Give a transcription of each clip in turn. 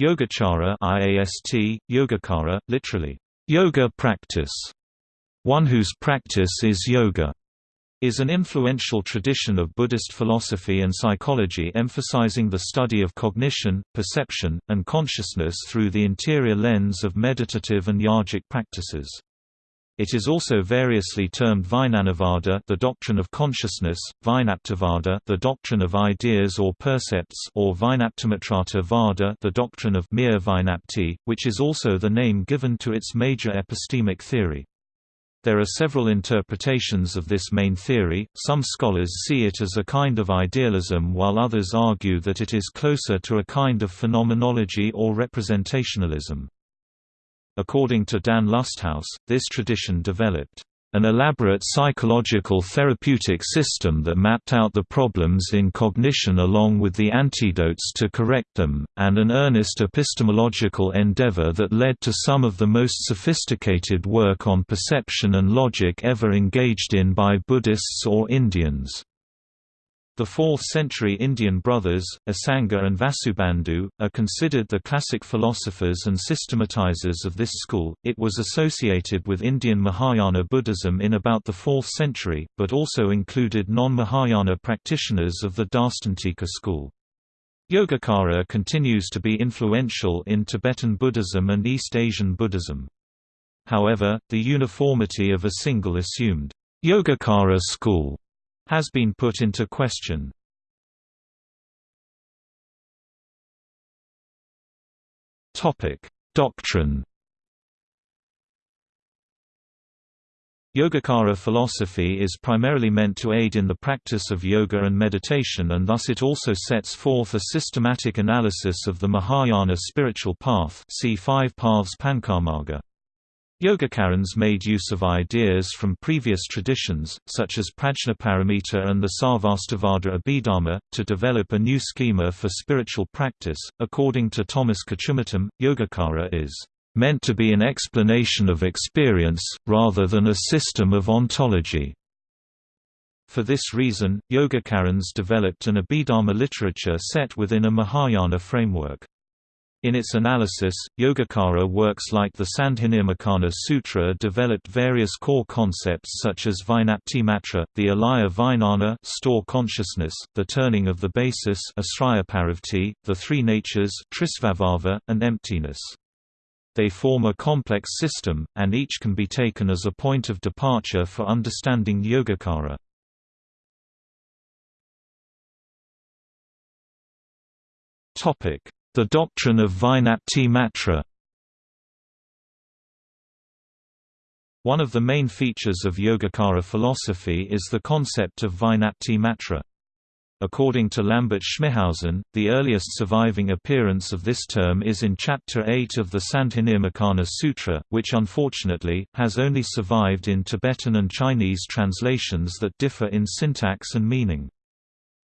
Yogacara IAST, Yogacara, literally, yoga practice, one whose practice is yoga, is an influential tradition of Buddhist philosophy and psychology emphasizing the study of cognition, perception, and consciousness through the interior lens of meditative and yogic practices. It is also variously termed Vijnanavada, the doctrine of consciousness, Vijnaptivada, the doctrine of ideas or percepts, or Vijnaptimatrata Vada, the doctrine of mere Vijnapti, which is also the name given to its major epistemic theory. There are several interpretations of this main theory, some scholars see it as a kind of idealism while others argue that it is closer to a kind of phenomenology or representationalism. According to Dan Lusthaus, this tradition developed an elaborate psychological therapeutic system that mapped out the problems in cognition along with the antidotes to correct them, and an earnest epistemological endeavor that led to some of the most sophisticated work on perception and logic ever engaged in by Buddhists or Indians. The 4th-century Indian brothers, Asanga and Vasubandhu, are considered the classic philosophers and systematizers of this school. It was associated with Indian Mahayana Buddhism in about the 4th century, but also included non-Mahayana practitioners of the Darstantika school. Yogacara continues to be influential in Tibetan Buddhism and East Asian Buddhism. However, the uniformity of a single assumed Yogacara school has been put into question. Doctrine Yogacara philosophy is primarily meant to aid in the practice of yoga and meditation and thus it also sets forth a systematic analysis of the Mahayana spiritual path see Five Paths Pancamarga. Yogacarans made use of ideas from previous traditions, such as Prajnaparamita and the Sarvastivada Abhidharma, to develop a new schema for spiritual practice. According to Thomas Kochumuttom, Yogacara is meant to be an explanation of experience, rather than a system of ontology. For this reason, Yogacarans developed an Abhidharma literature set within a Mahayana framework. In its analysis, Yogacara works like the Sandhinirmocana Sutra developed various core concepts such as Vijnapti Matra, the Alaya Vijnana store consciousness, the turning of the basis the three natures and emptiness. They form a complex system, and each can be taken as a point of departure for understanding Yogacara. Topic the doctrine of Vijnapti Matra One of the main features of Yogacara philosophy is the concept of Vijnapti Matra. According to Lambert Schmithausen, the earliest surviving appearance of this term is in Chapter 8 of the Sandhinirmocana Sutra, which unfortunately, has only survived in Tibetan and Chinese translations that differ in syntax and meaning.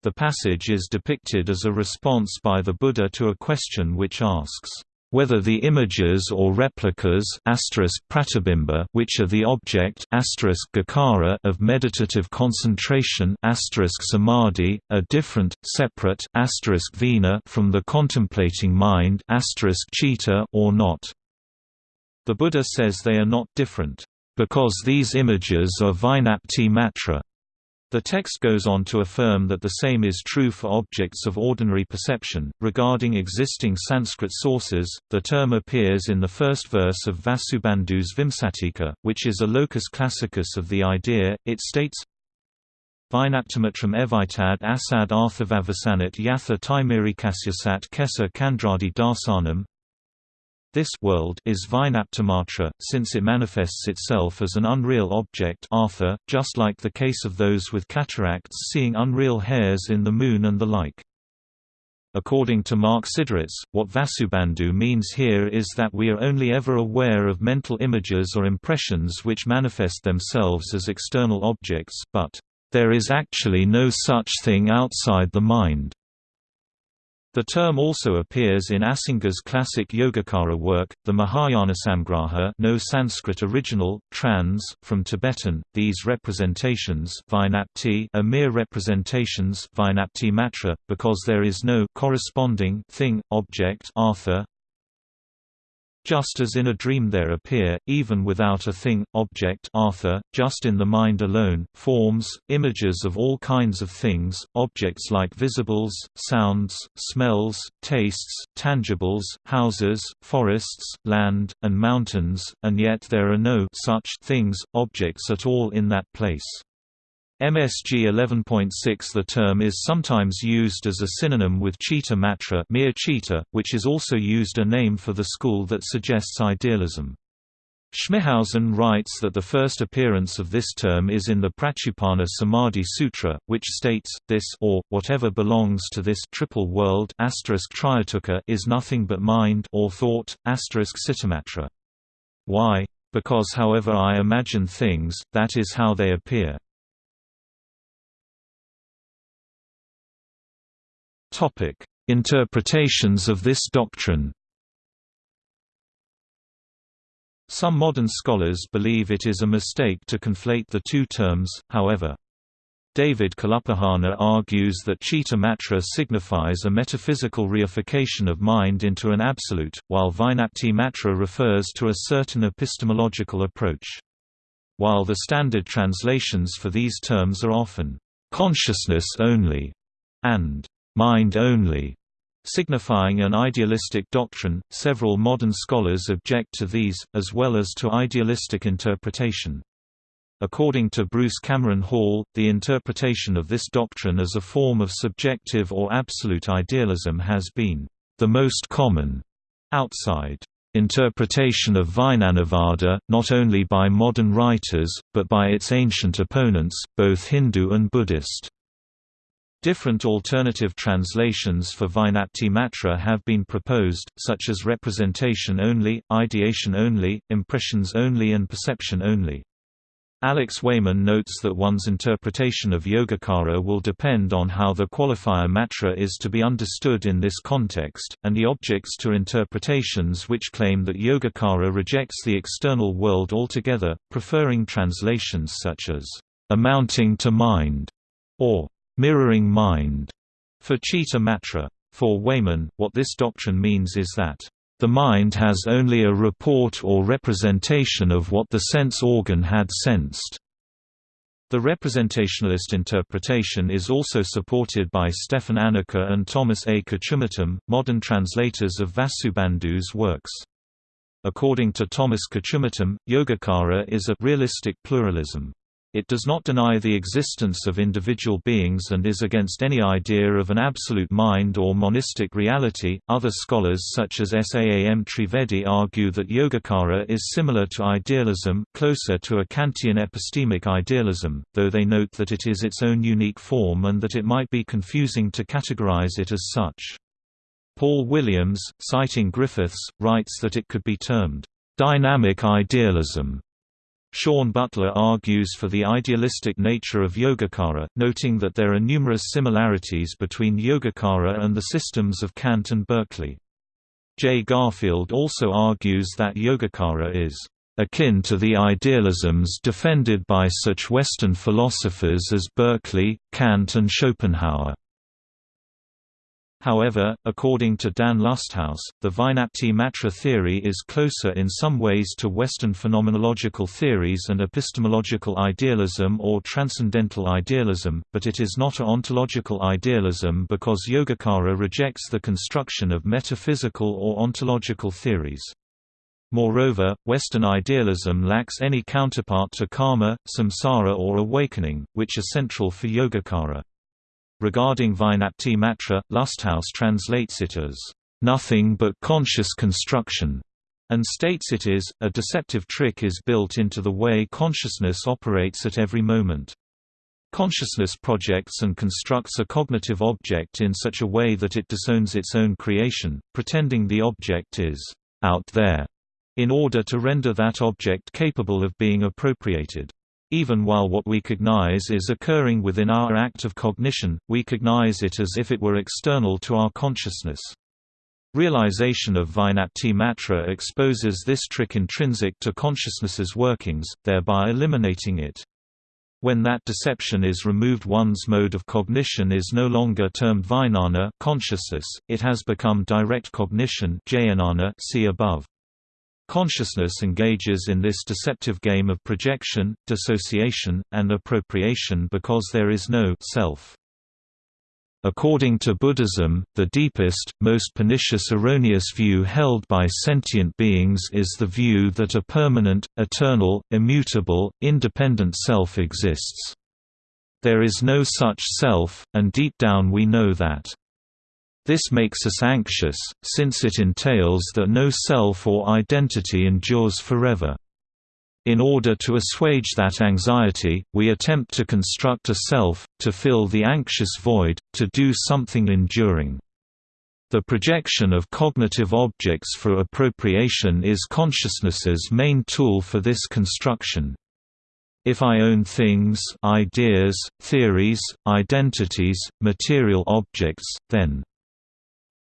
The passage is depicted as a response by the Buddha to a question which asks, whether the images or replicas which are the object of meditative concentration samadhi, are different, separate from the contemplating mind or not. The Buddha says they are not different, because these images are Vijnapti matra. The text goes on to affirm that the same is true for objects of ordinary perception. Regarding existing Sanskrit sources, the term appears in the first verse of Vasubandhu's Vimsatika, which is a locus classicus of the idea. It states, Vijnaptimatram evitad asad arthavavasanat yatha taimirikasyasat kesa kandradi darsanam this world is Vijnaptimatra, since it manifests itself as an unreal object Artha, just like the case of those with cataracts seeing unreal hairs in the moon and the like. According to Mark Siderits, what Vasubandhu means here is that we are only ever aware of mental images or impressions which manifest themselves as external objects, but, "...there is actually no such thing outside the mind." The term also appears in Asanga's classic Yogacara work, the Mahayanasamgraha no Sanskrit original, trans, from Tibetan. These representations are mere representations matra, because there is no corresponding thing, object artha, Just as in a dream there appear, even without a thing, object artha, just in the mind alone, forms, images of all kinds of things, objects like visibles, sounds, smells, tastes, tangibles, houses, forests, land, and mountains, and yet there are no such things, objects at all in that place. MSG 11.6 The term is sometimes used as a synonym with Citta Matra mere citta, which is also used a name for the school that suggests idealism. Schmithausen writes that the first appearance of this term is in the Pratyutpanna Samadhi Sutra, which states, this or, whatever belongs to this triple world is nothing but mind or thought, Cittamatra. Why? Because however I imagine things, that is how they appear. Topic: Interpretations of this doctrine. Some modern scholars believe it is a mistake to conflate the two terms, however. David Kalupahana argues that Citta Matra signifies a metaphysical reification of mind into an absolute, while Vijnapti Matra refers to a certain epistemological approach. While the standard translations for these terms are often, "...consciousness only", and mind only, signifying an idealistic doctrine. Several modern scholars object to these, as well as to idealistic interpretation. According to Bruce Cameron Hall, the interpretation of this doctrine as a form of subjective or absolute idealism has been the most common outside interpretation of Vijnanavada, not only by modern writers, but by its ancient opponents, both Hindu and Buddhist. Different alternative translations for Vijnapti Matra have been proposed, such as representation only, ideation only, impressions only and perception only. Alex Wayman notes that one's interpretation of Yogacara will depend on how the qualifier matra is to be understood in this context, and he objects to interpretations which claim that Yogacara rejects the external world altogether, preferring translations such as, "...amounting to mind", or mirroring mind for Citta Matra. For Wayman, what this doctrine means is that the mind has only a report or representation of what the sense organ had sensed. The representationalist interpretation is also supported by Stefan Anacker and Thomas A. Kochumuttom, modern translators of Vasubandhu's works. According to Thomas Kochumuttom, Yogacara is a realistic pluralism. It does not deny the existence of individual beings and is against any idea of an absolute mind or monistic reality. Other scholars such as Saam Trivedi argue that Yogacara is similar to idealism, closer to a Kantian epistemic idealism, though they note that it is its own unique form and that it might be confusing to categorize it as such. Paul Williams, citing Griffiths, writes that it could be termed dynamic idealism Sean Butler argues for the idealistic nature of Yogacara, noting that there are numerous similarities between Yogacara and the systems of Kant and Berkeley. J. Garfield also argues that Yogacara is akin to the idealisms defended by such Western philosophers as Berkeley, Kant and Schopenhauer. However, according to Dan Lusthaus, the Vijnapti Matra theory is closer in some ways to Western phenomenological theories and epistemological idealism or transcendental idealism, but it is not a ontological idealism because Yogacara rejects the construction of metaphysical or ontological theories. Moreover, Western idealism lacks any counterpart to karma, samsara or awakening, which are central for Yogacara. Regarding Vijnapti Matra, Lusthaus translates it as, "...nothing but conscious construction", and states it is, a deceptive trick is built into the way consciousness operates at every moment. Consciousness projects and constructs a cognitive object in such a way that it disowns its own creation, pretending the object is out there, in order to render that object capable of being appropriated. Even while what we cognize is occurring within our act of cognition, we cognize it as if it were external to our consciousness. Realization of Vijnapti Matra exposes this trick intrinsic to consciousness's workings, thereby eliminating it. When that deception is removed one's mode of cognition is no longer termed vijnana consciousness, it has become direct cognition see above. Consciousness engages in this deceptive game of projection, dissociation, and appropriation because there is no self. According to Buddhism, the deepest, most pernicious erroneous view held by sentient beings is the view that a permanent, eternal, immutable, independent self exists. There is no such self, and deep down we know that. This makes us anxious, since it entails that no self or identity endures forever. In order to assuage that anxiety, we attempt to construct a self, to fill the anxious void, to do something enduring. The projection of cognitive objects for appropriation is consciousness's main tool for this construction. If I own things ideas, theories, identities, material objects, then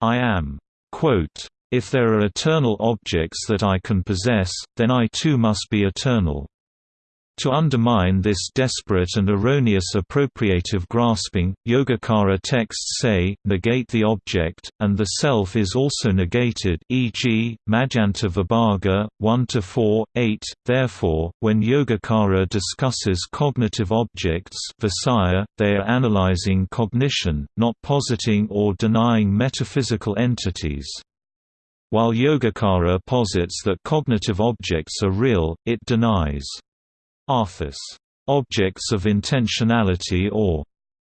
I am. Quote, if there are eternal objects that I can possess, then I too must be eternal. To undermine this desperate and erroneous appropriative grasping, Yogacara texts say, negate the object, and the self is also negated e.g., Madhyanta Vibhaga, 1–4, 8. Therefore, when Yogacara discusses cognitive objects Visaya, they are analyzing cognition, not positing or denying metaphysical entities. While Yogacara posits that cognitive objects are real, it denies objects of intentionality or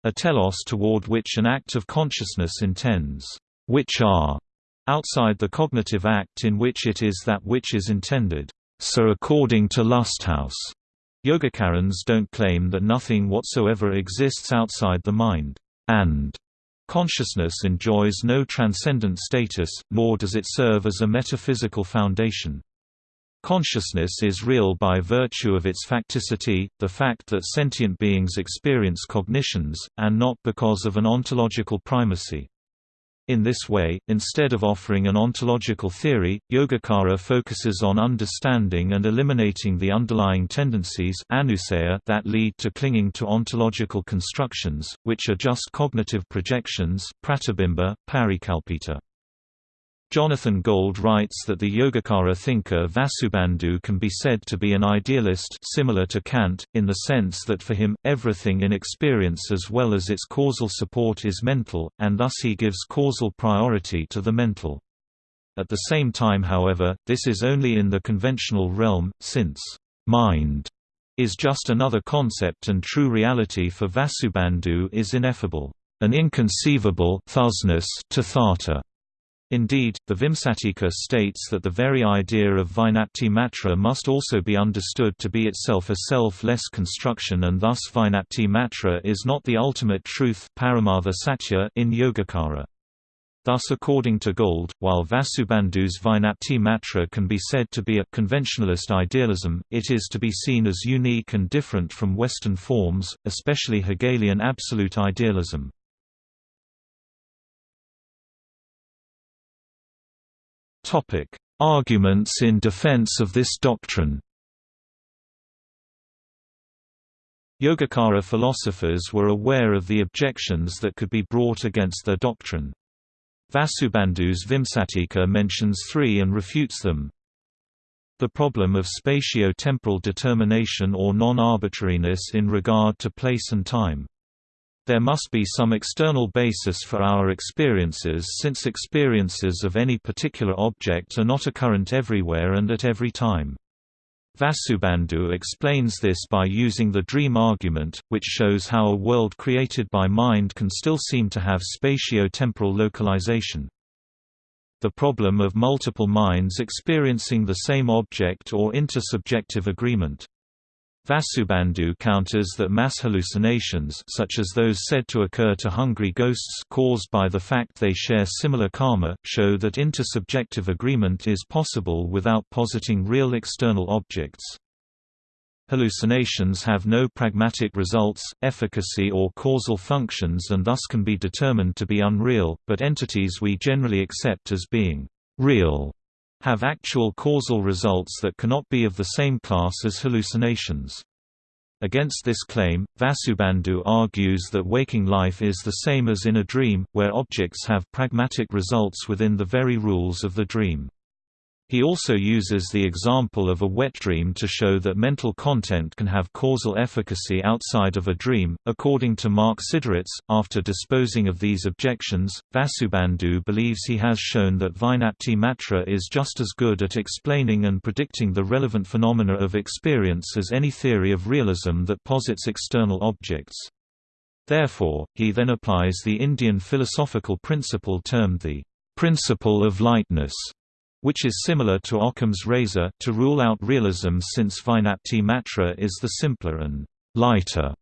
a telos toward which an act of consciousness intends, which are outside the cognitive act in which it is that which is intended. So according to Lusthaus, Yogacarans don't claim that nothing whatsoever exists outside the mind, and Consciousness enjoys no transcendent status, nor does it serve as a metaphysical foundation. Consciousness is real by virtue of its facticity, the fact that sentient beings experience cognitions, and not because of an ontological primacy. In this way, instead of offering an ontological theory, Yogacara focuses on understanding and eliminating the underlying tendencies that lead to clinging to ontological constructions, which are just cognitive projections pratibimba, parikalpita. Jonathan Gold writes that the Yogacara thinker Vasubandhu can be said to be an idealist similar to Kant, in the sense that for him, everything in experience as well as its causal support is mental, and thus he gives causal priority to the mental. At the same time however, this is only in the conventional realm, since mind is just another concept and true reality for Vasubandhu is ineffable, an inconceivable Tathata. Indeed, the Vimsatika states that the very idea of Vijnapti Matra must also be understood to be itself a self-less construction and thus Vijnapti Matra is not the ultimate truth Satya in Yogacara. Thus according to Gold, while Vasubandhu's Vijnapti Matra can be said to be a conventionalist idealism, it is to be seen as unique and different from Western forms, especially Hegelian absolute idealism. Arguments in defense of this doctrine. Yogacara philosophers were aware of the objections that could be brought against their doctrine. Vasubandhu's Vimsatika mentions three and refutes them. The problem of spatio-temporal determination or non-arbitrariness in regard to place and time. There must be some external basis for our experiences since experiences of any particular object are not occurrent everywhere and at every time. Vasubandhu explains this by using the dream argument, which shows how a world created by mind can still seem to have spatio-temporal localization. The problem of multiple minds experiencing the same object or intersubjective agreement. Vasubandhu counters that mass hallucinations such as those said to occur to hungry ghosts caused by the fact they share similar karma, show that intersubjective agreement is possible without positing real external objects. Hallucinations have no pragmatic results, efficacy or causal functions and thus can be determined to be unreal, but entities we generally accept as being real have actual causal results that cannot be of the same class as hallucinations. Against this claim, Vasubandhu argues that waking life is the same as in a dream, where objects have pragmatic results within the very rules of the dream. He also uses the example of a wet dream to show that mental content can have causal efficacy outside of a dream. According to Mark Siderits, after disposing of these objections, Vasubandhu believes he has shown that Vijnapti Matra is just as good at explaining and predicting the relevant phenomena of experience as any theory of realism that posits external objects. Therefore, he then applies the Indian philosophical principle termed the principle of lightness which is similar to Occam's razor, to rule out realism since Vijnapti Matra is the simpler and lighter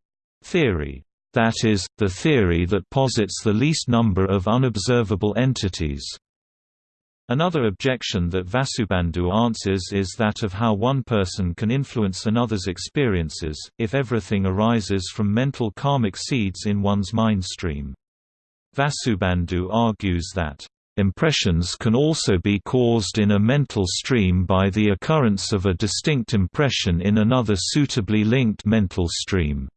theory. That is, the theory that posits the least number of unobservable entities. Another objection that Vasubandhu answers is that of how one person can influence another's experiences, if everything arises from mental karmic seeds in one's mind stream. Vasubandhu argues that Impressions can also be caused in a mental stream by the occurrence of a distinct impression in another suitably linked mental stream.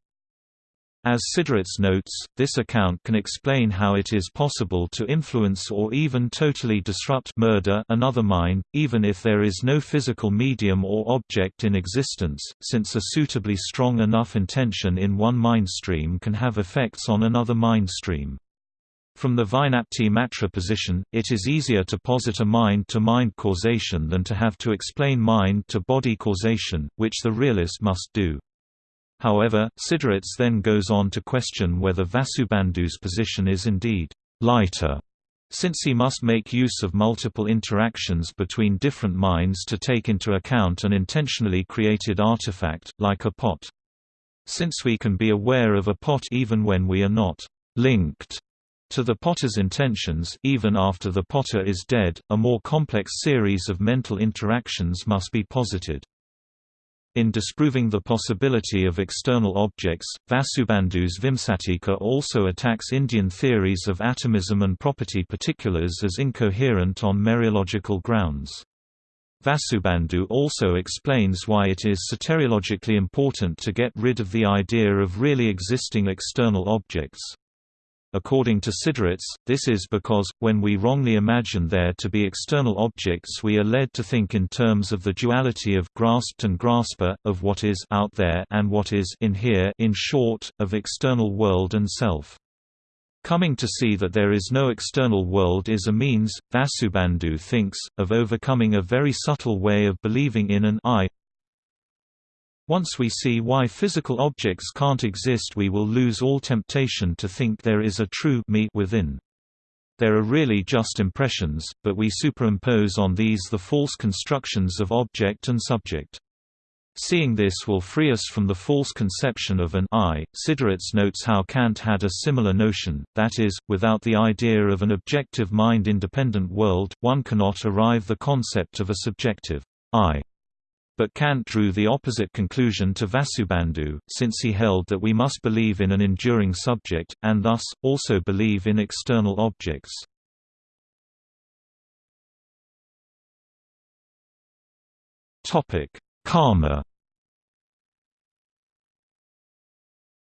As Siderits notes, this account can explain how it is possible to influence or even totally disrupt murder another mind, even if there is no physical medium or object in existence, since a suitably strong enough intention in one mind stream can have effects on another mind stream. From the Vijnapti Matra position, it is easier to posit a mind-to-mind -mind causation than to have to explain mind-to-body causation, which the realist must do. However, Siderits then goes on to question whether Vasubandhu's position is indeed lighter, since he must make use of multiple interactions between different minds to take into account an intentionally created artifact, like a pot. Since we can be aware of a pot even when we are not linked to the potter's intentions even after the potter is dead, a more complex series of mental interactions must be posited. In disproving the possibility of external objects, Vasubandhu's Vimsatika also attacks Indian theories of atomism and property particulars as incoherent on mereological grounds. Vasubandhu also explains why it is soteriologically important to get rid of the idea of really existing external objects. According to Siderits, this is because, when we wrongly imagine there to be external objects we are led to think in terms of the duality of grasped and grasper, of what is out there and what is in here in short, of external world and self. Coming to see that there is no external world is a means, Vasubandhu thinks, of overcoming a very subtle way of believing in an I once we see why physical objects can't exist we will lose all temptation to think there is a true me within. There are really just impressions, but we superimpose on these the false constructions of object and subject. Seeing this will free us from the false conception of an I. Siderits notes how Kant had a similar notion, that is, without the idea of an objective mind-independent world, one cannot arrive the concept of a subjective I. But Kant drew the opposite conclusion to Vasubandhu, since he held that we must believe in an enduring subject, and thus, also believe in external objects. Karma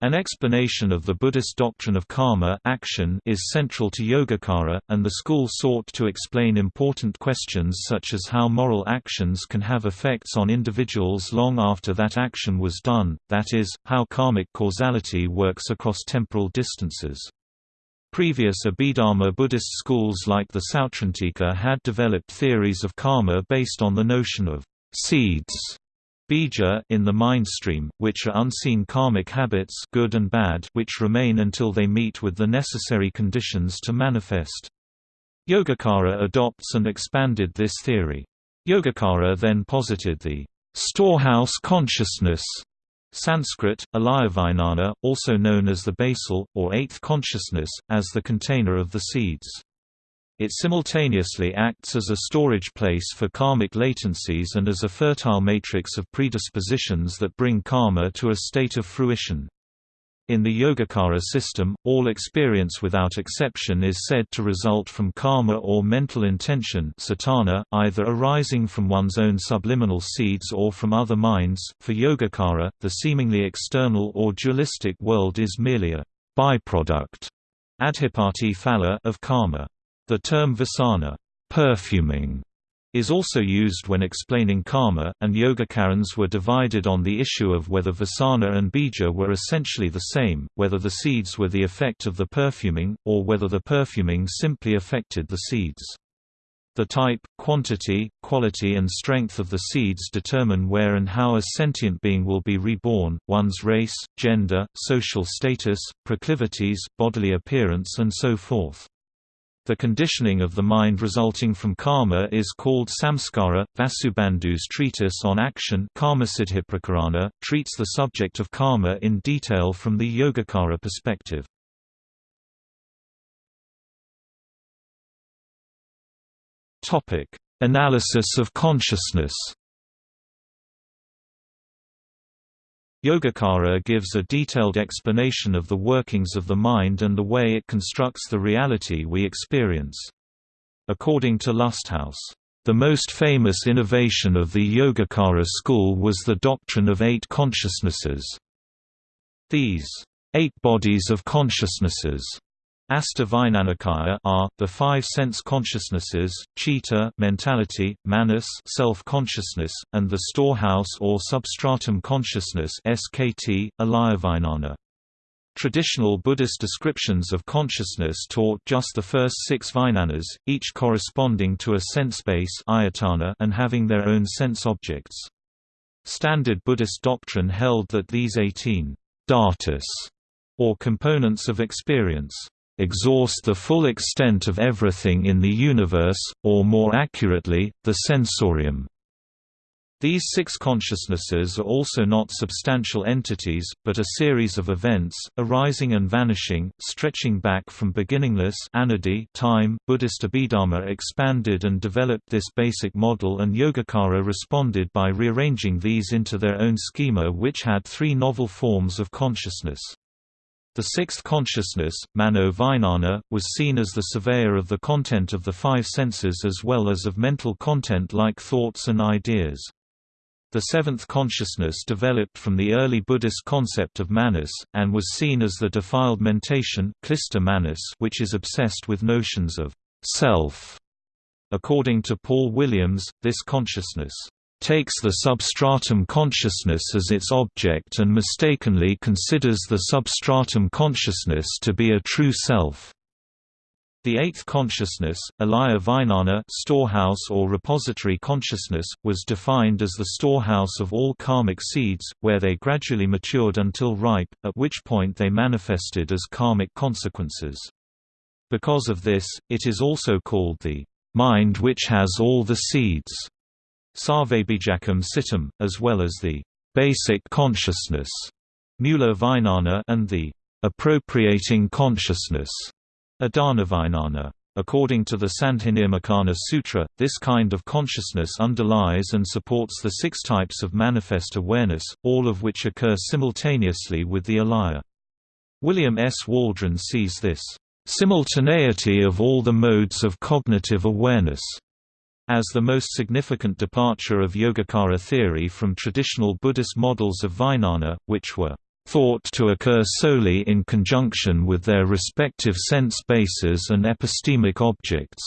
An explanation of the Buddhist doctrine of karma action is central to Yogacara, and the school sought to explain important questions such as how moral actions can have effects on individuals long after that action was done, that is, how karmic causality works across temporal distances. Previous Abhidharma Buddhist schools like the Sautrantika had developed theories of karma based on the notion of seeds bija in the mind stream, which are unseen karmic habits good and bad which remain until they meet with the necessary conditions to manifest. Yogacara adopts and expanded this theory. Yogacara then posited the storehouse consciousness Sanskrit, alayavijnana, also known as the basal, or eighth consciousness, as the container of the seeds. It simultaneously acts as a storage place for karmic latencies and as a fertile matrix of predispositions that bring karma to a state of fruition. In the Yogacara system, all experience without exception is said to result from karma or mental intention satana, either arising from one's own subliminal seeds or from other minds. For Yogacara, the seemingly external or dualistic world is merely a byproduct adhipati phala of karma. The term vasana perfuming", is also used when explaining karma, and Yogacarans were divided on the issue of whether vasana and bija were essentially the same, whether the seeds were the effect of the perfuming, or whether the perfuming simply affected the seeds. The type, quantity, quality and strength of the seeds determine where and how a sentient being will be reborn, one's race, gender, social status, proclivities, bodily appearance and so forth. The conditioning of the mind resulting from karma is called samskara. Vasubandhu's treatise on action Karmasiddhiprakarana, treats the subject of karma in detail from the Yogacara perspective. Analysis of consciousness Yogacara gives a detailed explanation of the workings of the mind and the way it constructs the reality we experience. According to Lusthaus, the most famous innovation of the Yogacara school was the doctrine of eight consciousnesses. These eight bodies of consciousnesses Asta are the five sense consciousnesses, chitta mentality, manas self-consciousness, and the storehouse or substratum consciousness SKT, alayavijnana. Traditional Buddhist descriptions of consciousness taught just the first six vijnanas, each corresponding to a sense base and having their own sense objects. Standard Buddhist doctrine held that these 18 dhatus, or components of experience, exhaust the full extent of everything in the universe, or more accurately, the sensorium. These six consciousnesses are also not substantial entities, but a series of events, arising and vanishing, stretching back from beginningless anadi time. Buddhist Abhidharma expanded and developed this basic model and Yogacara responded by rearranging these into their own schema which had three novel forms of consciousness. The sixth consciousness, Mano Vijnana, was seen as the surveyor of the content of the five senses as well as of mental content like thoughts and ideas. The seventh consciousness developed from the early Buddhist concept of manas, and was seen as the defiled mentation which is obsessed with notions of self. According to Paul Williams, this consciousness takes the substratum consciousness as its object and mistakenly considers the substratum consciousness to be a true self. The eighth consciousness, alaya vijnana storehouse or repository consciousness, was defined as the storehouse of all karmic seeds, where they gradually matured until ripe, at which point they manifested as karmic consequences. Because of this, it is also called the mind which has all the seeds. Sarvabhijakam Citam, as well as the basic consciousness Mula Vijnana and the appropriating consciousness Adhanavijnana. According to the Sandhinirmocana Sutra, this kind of consciousness underlies and supports the six types of manifest awareness, all of which occur simultaneously with the alaya. William S. Waldron sees this simultaneity of all the modes of cognitive awareness as the most significant departure of Yogacara theory from traditional Buddhist models of Vijnana, which were thought to occur solely in conjunction with their respective sense bases and epistemic objects.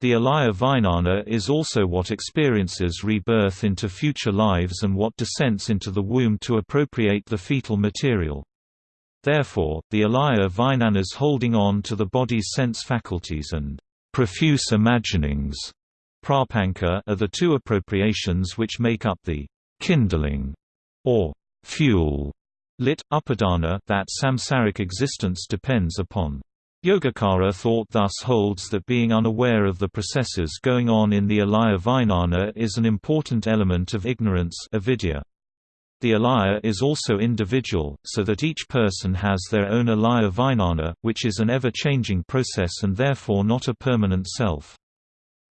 The alaya vijnana is also what experiences rebirth into future lives and what descents into the womb to appropriate the fetal material. Therefore, the alaya vijnana's holding on to the body's sense faculties and Profuse imaginings prapanka are the two appropriations which make up the kindling or fuel lit upadana that samsaric existence depends upon. Yogacara thought thus holds that being unaware of the processes going on in the alaya vijnana is an important element of ignorance avidya. The alaya is also individual, so that each person has their own alaya vijnana, which is an ever-changing process and therefore not a permanent self.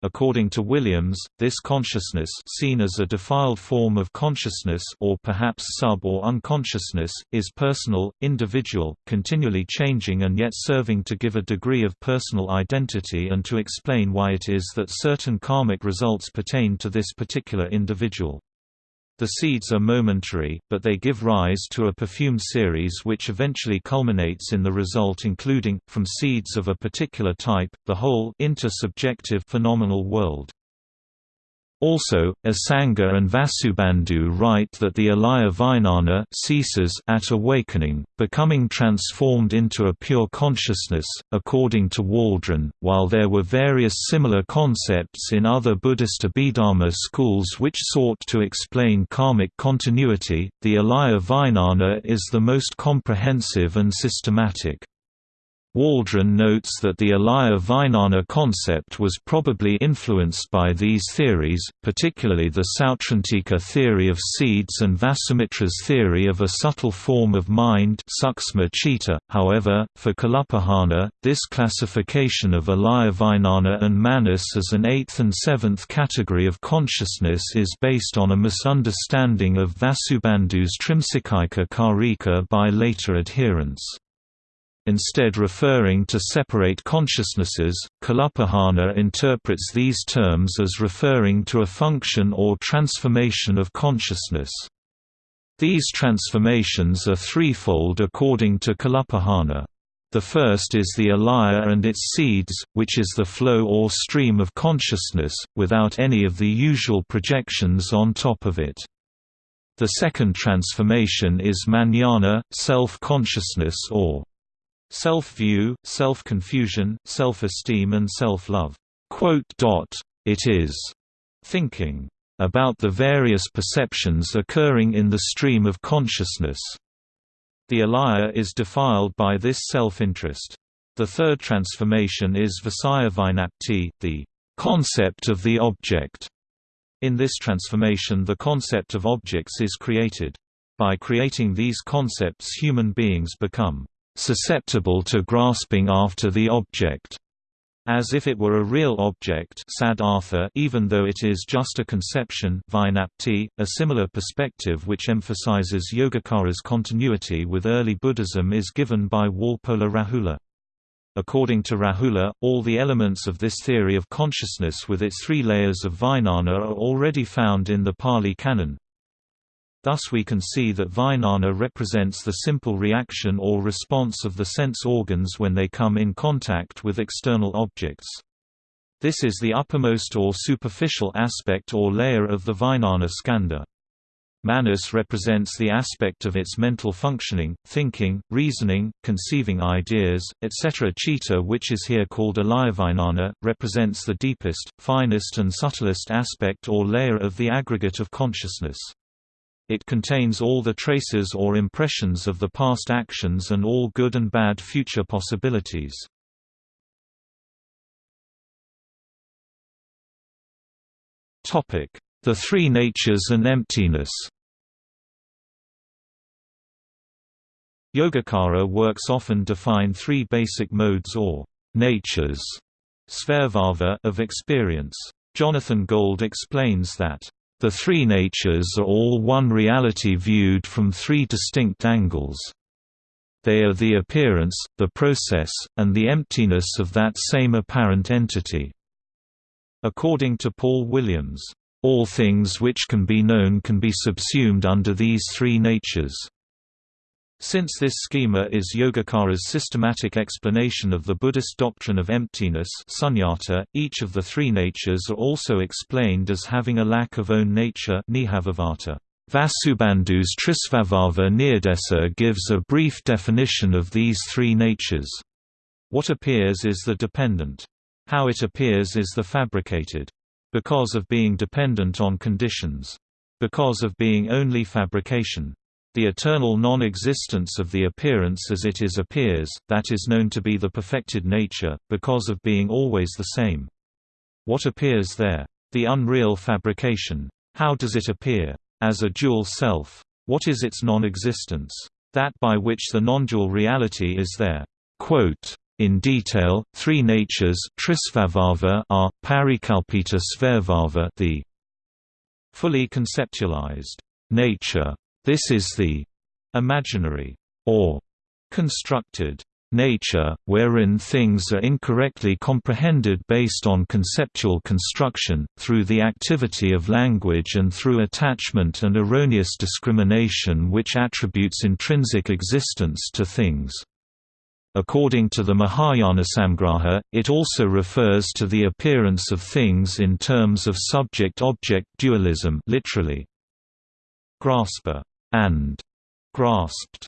According to Williams, this consciousness seen as a defiled form of consciousness or perhaps sub- or unconsciousness, is personal, individual, continually changing and yet serving to give a degree of personal identity and to explain why it is that certain karmic results pertain to this particular individual. The seeds are momentary, but they give rise to a perfume series which eventually culminates in the result including, from seeds of a particular type, the whole intersubjective phenomenal world. Also, Asanga and Vasubandhu write that the alaya vijnana ceases at awakening, becoming transformed into a pure consciousness, according to Waldron. While there were various similar concepts in other Buddhist Abhidharma schools which sought to explain karmic continuity, the alaya vijnana is the most comprehensive and systematic. Waldron notes that the Alaya Vijnana concept was probably influenced by these theories, particularly the Sautrantika theory of seeds and Vasumitra's theory of a subtle form of mind. .However, for Kalupahana, this classification of Alaya Vijnana and Manas as an eighth and seventh category of consciousness is based on a misunderstanding of Vasubandhu's Trimsikaika Karika by later adherents. Instead referring to separate consciousnesses, Kalupahana interprets these terms as referring to a function or transformation of consciousness. These transformations are threefold according to Kalupahana. The first is the alaya and its seeds, which is the flow or stream of consciousness, without any of the usual projections on top of it. The second transformation is manana, self-consciousness or self-view, self-confusion, self-esteem and self-love. It is thinking about the various perceptions occurring in the stream of consciousness. The alaya is defiled by this self-interest. The third transformation is Visaya the concept of the object. In this transformation the concept of objects is created. By creating these concepts human beings become susceptible to grasping after the object as if it were a real object even though it is just a conception a similar perspective which emphasizes Yogacara's continuity with early Buddhism is given by Walpola Rahula. According to Rahula, all the elements of this theory of consciousness with its three layers of Vijnana are already found in the Pali Canon, Thus we can see that Vijnana represents the simple reaction or response of the sense organs when they come in contact with external objects. This is the uppermost or superficial aspect or layer of the Vijnana skandha. Manas represents the aspect of its mental functioning, thinking, reasoning, conceiving ideas, etc. Chitta which is here called Alayavijnana, represents the deepest, finest and subtlest aspect or layer of the aggregate of consciousness. It contains all the traces or impressions of the past actions and all good and bad future possibilities. The three natures and emptiness Yogacara works often define three basic modes or natures of experience. Jonathan Gold explains that the three natures are all one reality viewed from three distinct angles. They are the appearance, the process, and the emptiness of that same apparent entity. According to Paul Williams, all things which can be known can be subsumed under these three natures. Since this schema is Yogacara's systematic explanation of the Buddhist doctrine of emptiness sunyata, each of the three natures are also explained as having a lack of own nature Vasubandhu's Trisvabhava Nirdesa gives a brief definition of these three natures. What appears is the dependent. How it appears is the fabricated. Because of being dependent on conditions. Because of being only fabrication. The eternal non-existence of the appearance as it is appears, that is known to be the perfected nature, because of being always the same. What appears there? The unreal fabrication. How does it appear? As a dual self. What is its non-existence? That by which the non-dual reality is there. Quote, in detail, three natures are, parikalpita svabhava the fully conceptualized nature this is the imaginary or constructed nature, wherein things are incorrectly comprehended based on conceptual construction, through the activity of language and through attachment and erroneous discrimination which attributes intrinsic existence to things. According to the Mahayana Samgraha, it also refers to the appearance of things in terms of subject-object dualism literally, grasper and grasped.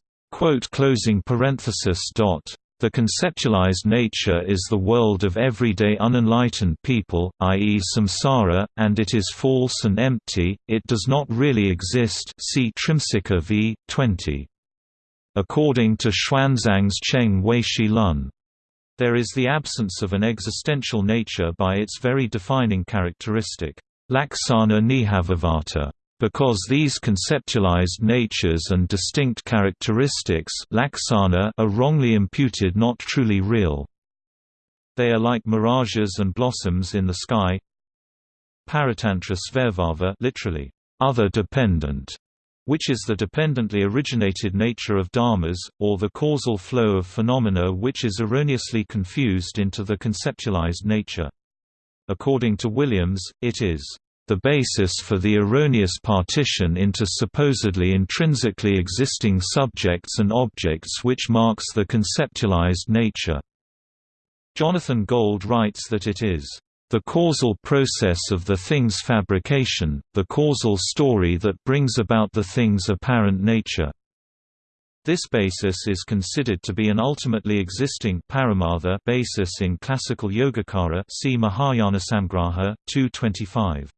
The conceptualized nature is the world of everyday unenlightened people, i.e. samsara, and it is false and empty, it does not really exist see Trimsika v. 20. According to Xuanzang's Cheng Weishi Lun. There is the absence of an existential nature by its very defining characteristic, laksana nihāvavāta. Because these conceptualized natures and distinct characteristics are wrongly imputed not truly real. They are like mirages and blossoms in the sky. Paratantra svabhava literally, other dependent, which is the dependently originated nature of dharmas, or the causal flow of phenomena which is erroneously confused into the conceptualized nature. According to Williams, it is the basis for the erroneous partition into supposedly intrinsically existing subjects and objects which marks the conceptualized nature. Jonathan Gold writes that it is the causal process of the thing's fabrication, the causal story that brings about the thing's apparent nature. This basis is considered to be an ultimately existing paramartha basis in classical Yogacara see Mahayana Samgraha 225.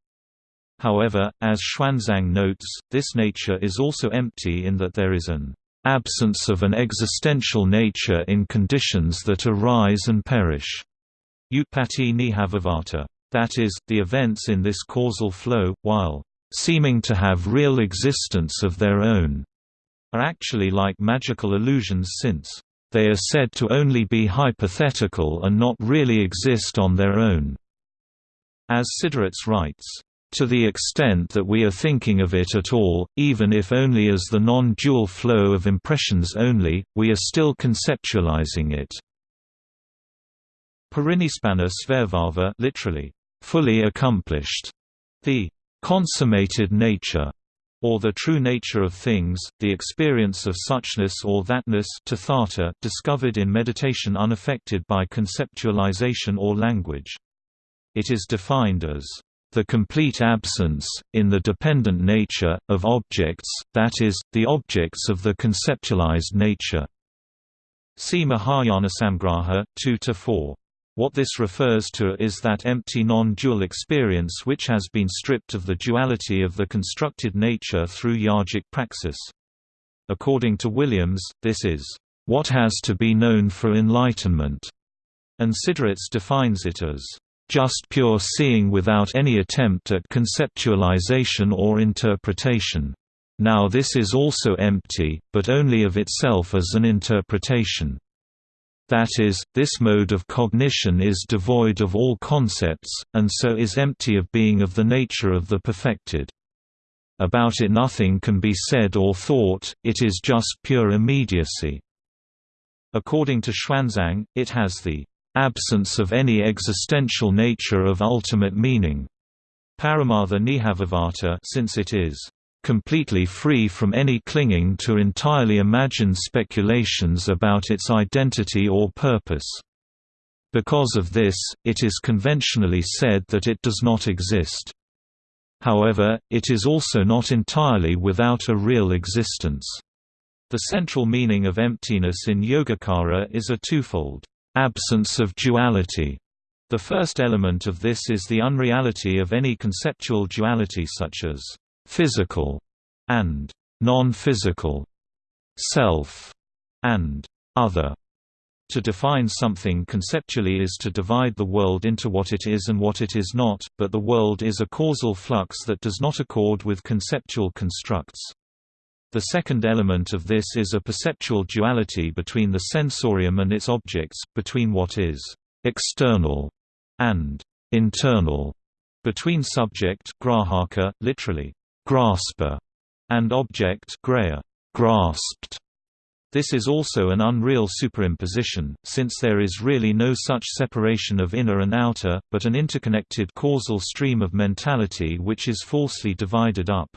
However, as Xuanzang notes, this nature is also empty in that there is an absence of an existential nature in conditions that arise and perish. Utpatti nihāvavāta. That is, the events in this causal flow, while seeming to have real existence of their own, are actually like magical illusions since they are said to only be hypothetical and not really exist on their own. As Siderits writes, to the extent that we are thinking of it at all, even if only as the non-dual flow of impressions only, we are still conceptualizing it. Parinispanna svabhava literally, fully accomplished. The consummated nature or the true nature of things, the experience of suchness or thatness discovered in meditation unaffected by conceptualization or language. It is defined as the complete absence, in the dependent nature, of objects, that is, the objects of the conceptualized nature. See Mahayana Samgraha 2–4. What this refers to is that empty non-dual experience which has been stripped of the duality of the constructed nature through yogic praxis. According to Williams, this is, "...what has to be known for enlightenment", and Siderits defines it as, just pure seeing without any attempt at conceptualization or interpretation. Now this is also empty, but only of itself as an interpretation. That is, this mode of cognition is devoid of all concepts, and so is empty of being of the nature of the perfected. About it nothing can be said or thought, it is just pure immediacy. According to Xuanzang, it has the absence of any existential nature of ultimate meaning. Paramartha nihāvavāta since it is completely free from any clinging to entirely imagined speculations about its identity or purpose. Because of this, it is conventionally said that it does not exist. However, it is also not entirely without a real existence. The central meaning of emptiness in Yogacara is a twofold absence of duality. The first element of this is the unreality of any conceptual duality such as physical and non-physical, self and other. To define something conceptually is to divide the world into what it is and what it is not, but the world is a causal flux that does not accord with conceptual constructs. The second element of this is a perceptual duality between the sensorium and its objects, between what is external and internal, between subject grahaka, literally grasper, and object grahya, grasped. This is also an unreal superimposition, since there is really no such separation of inner and outer, but an interconnected causal stream of mentality which is falsely divided up.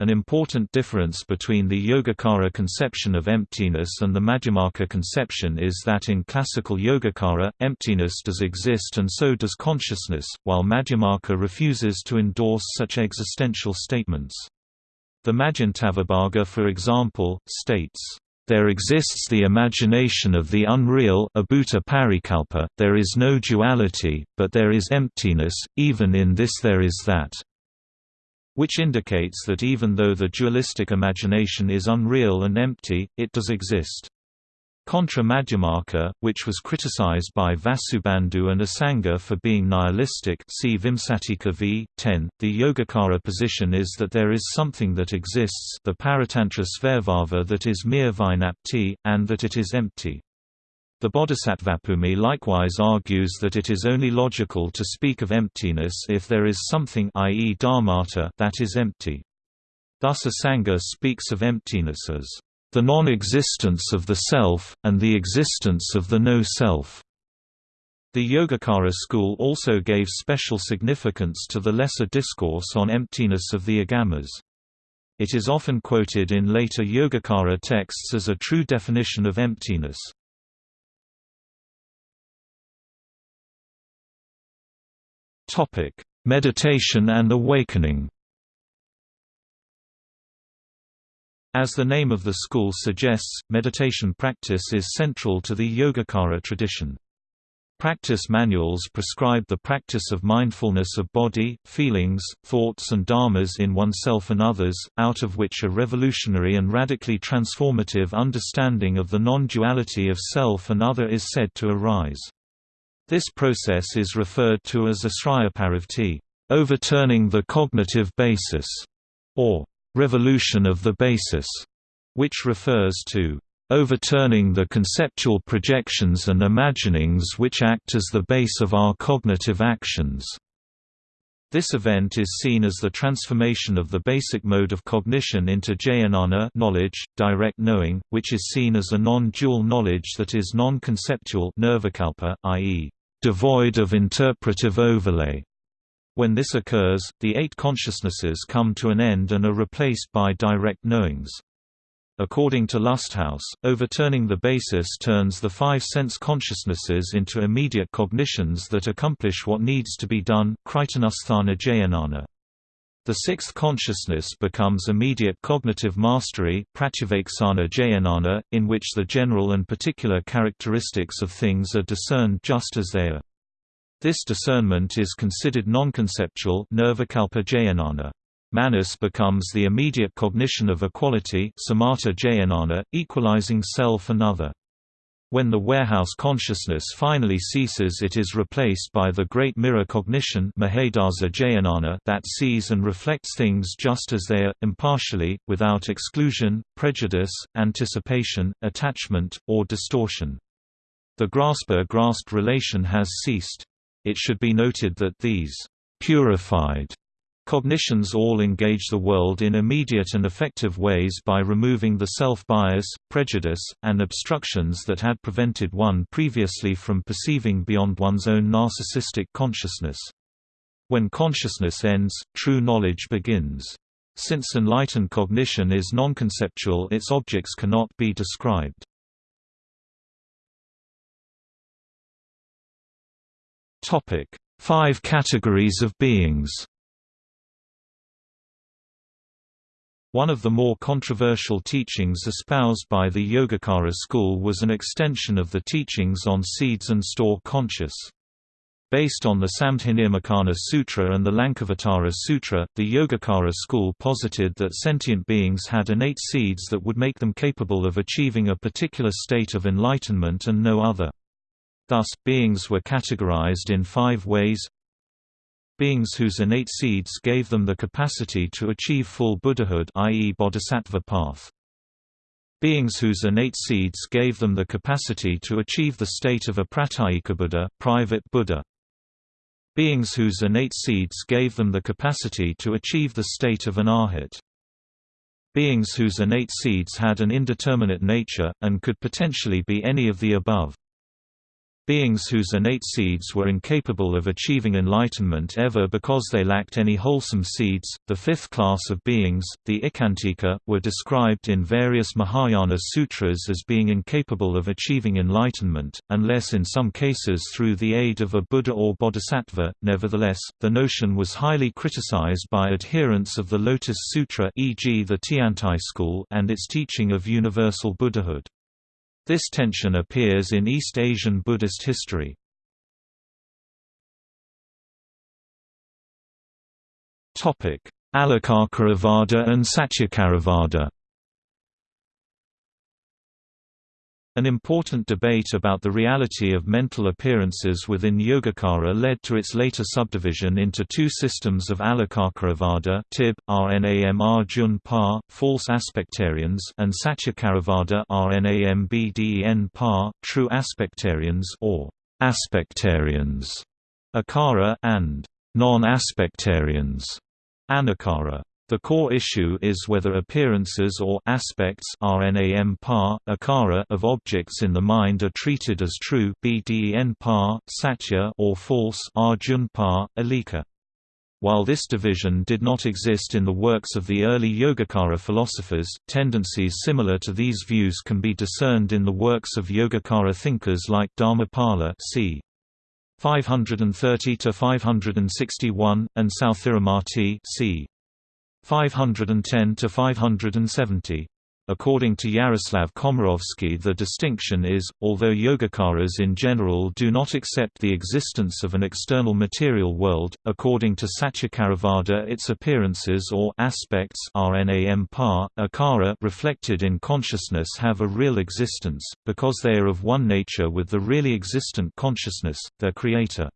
An important difference between the Yogacara conception of emptiness and the Madhyamaka conception is that in classical Yogacara, emptiness does exist and so does consciousness, while Madhyamaka refuses to endorse such existential statements. The Madhyantavibhaga for example, states, there exists the imagination of the unreal there is no duality, but there is emptiness, even in this there is that which indicates that even though the dualistic imagination is unreal and empty, it does exist. Contra Madhyamaka, which was criticized by Vasubandhu and Asanga for being nihilistic see Vimsatika v. 10, the Yogacara position is that there is something that exists the Paratantra Svayabhava that is mere Vijnapti, and that it is empty. The Bodhisattvabhumi likewise argues that it is only logical to speak of emptiness if there is something i.e. dharmata that is empty. Thus Asanga speaks of emptiness as the non-existence of the self, and the existence of the no-self. The Yogacara school also gave special significance to the lesser discourse on emptiness of the Agamas. It is often quoted in later Yogacara texts as a true definition of emptiness. Topic: Meditation and awakening. As the name of the school suggests, meditation practice is central to the Yogacara tradition. Practice manuals prescribe the practice of mindfulness of body, feelings, thoughts and dharmas in oneself and others, out of which a revolutionary and radically transformative understanding of the non-duality of self and other is said to arise. This process is referred to as asrayaparavrtti, overturning the cognitive basis, or revolution of the basis, which refers to overturning the conceptual projections and imaginings which act as the base of our cognitive actions. This event is seen as the transformation of the basic mode of cognition into jnana knowledge, direct knowing, which is seen as a non-dual knowledge that is non-conceptual i.e., devoid of interpretive overlay. When this occurs, the eight consciousnesses come to an end and are replaced by direct knowings. According to Lusthaus, overturning the basis turns the five sense consciousnesses into immediate cognitions that accomplish what needs to be done The sixth consciousness becomes immediate cognitive mastery in which the general and particular characteristics of things are discerned just as they are. This discernment is considered non-conceptual Manas becomes the immediate cognition of equality equalizing self and other. When the warehouse consciousness finally ceases it is replaced by the great mirror cognition that sees and reflects things just as they are, impartially, without exclusion, prejudice, anticipation, attachment, or distortion. The grasper-grasped relation has ceased. It should be noted that these purified Cognitions all engage the world in immediate and effective ways by removing the self-bias, prejudice, and obstructions that had prevented one previously from perceiving beyond one's own narcissistic consciousness. When consciousness ends, true knowledge begins. Since enlightened cognition is non-conceptual its objects cannot be described. Five categories of beings One of the more controversial teachings espoused by the Yogacara school was an extension of the teachings on seeds and store conscious. Based on the Samdhinirmocana Sutra and the Lankavatara Sutra, the Yogacara school posited that sentient beings had innate seeds that would make them capable of achieving a particular state of enlightenment and no other. Thus, beings were categorized in five ways Beings whose innate seeds gave them the capacity to achieve full Buddhahood i.e. bodhisattva path. Beings whose innate seeds gave them the capacity to achieve the state of a Pratyekabuddha, private Buddha. Beings whose innate seeds gave them the capacity to achieve the state of an arhat. Beings whose innate seeds had an indeterminate nature, and could potentially be any of the above. Beings whose innate seeds were incapable of achieving enlightenment ever because they lacked any wholesome seeds. The fifth class of beings, the Ekantika, were described in various Mahayana sutras as being incapable of achieving enlightenment, unless in some cases through the aid of a Buddha or Bodhisattva. Nevertheless, the notion was highly criticized by adherents of the Lotus Sutra, e.g., the Tiantai school, and its teaching of universal Buddhahood. This tension appears in East Asian Buddhist history. Alokaravada and Satyakaravada An important debate about the reality of mental appearances within Yogacara led to its later subdivision into two systems of Alokaravada Tib, Rnam Arjun Pa, false aspectarians and Satyakaravada Rnam Bden Pa, true aspectarians or aspectarians, Akara and non-aspectarians, Anakara. The core issue is whether appearances or aspects RNAM par, akara of objects in the mind are treated as true BDN par, satya or false Arjun par, alika. While this division did not exist in the works of the early Yogacara philosophers, tendencies similar to these views can be discerned in the works of Yogacara thinkers like Dharmapala c. 530 to 561 and Sthiramati c. 510 to 570. According to Yaroslav Komarovski the distinction is, although Yogacaras in general do not accept the existence of an external material world, according to Satyakaravada its appearances or aspects akara reflected in consciousness have a real existence, because they are of one nature with the really existent consciousness, their creator.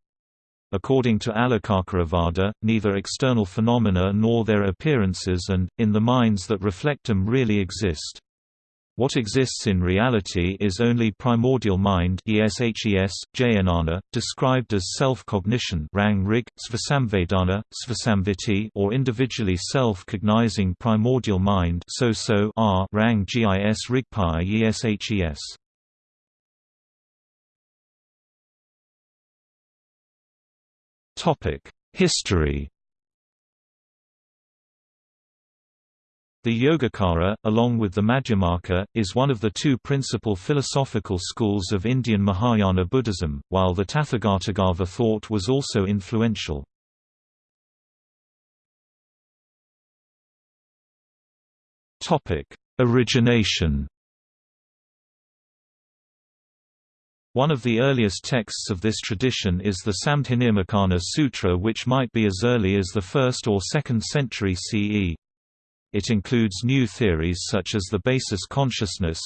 According to Alokaravada, neither external phenomena nor their appearances and, in the minds that reflect them really exist. What exists in reality is only primordial mind ESHES, jnana, described as self-cognition or individually self-cognizing primordial mind rang gis rigpa eshes. History The Yogacara, along with the Madhyamaka, is one of the two principal philosophical schools of Indian Mahayana Buddhism, while the Tathagatagarbha thought was also influential. Origination One of the earliest texts of this tradition is the Samdhinirmocana Sutra which might be as early as the 1st or 2nd century CE. It includes new theories such as the basis consciousness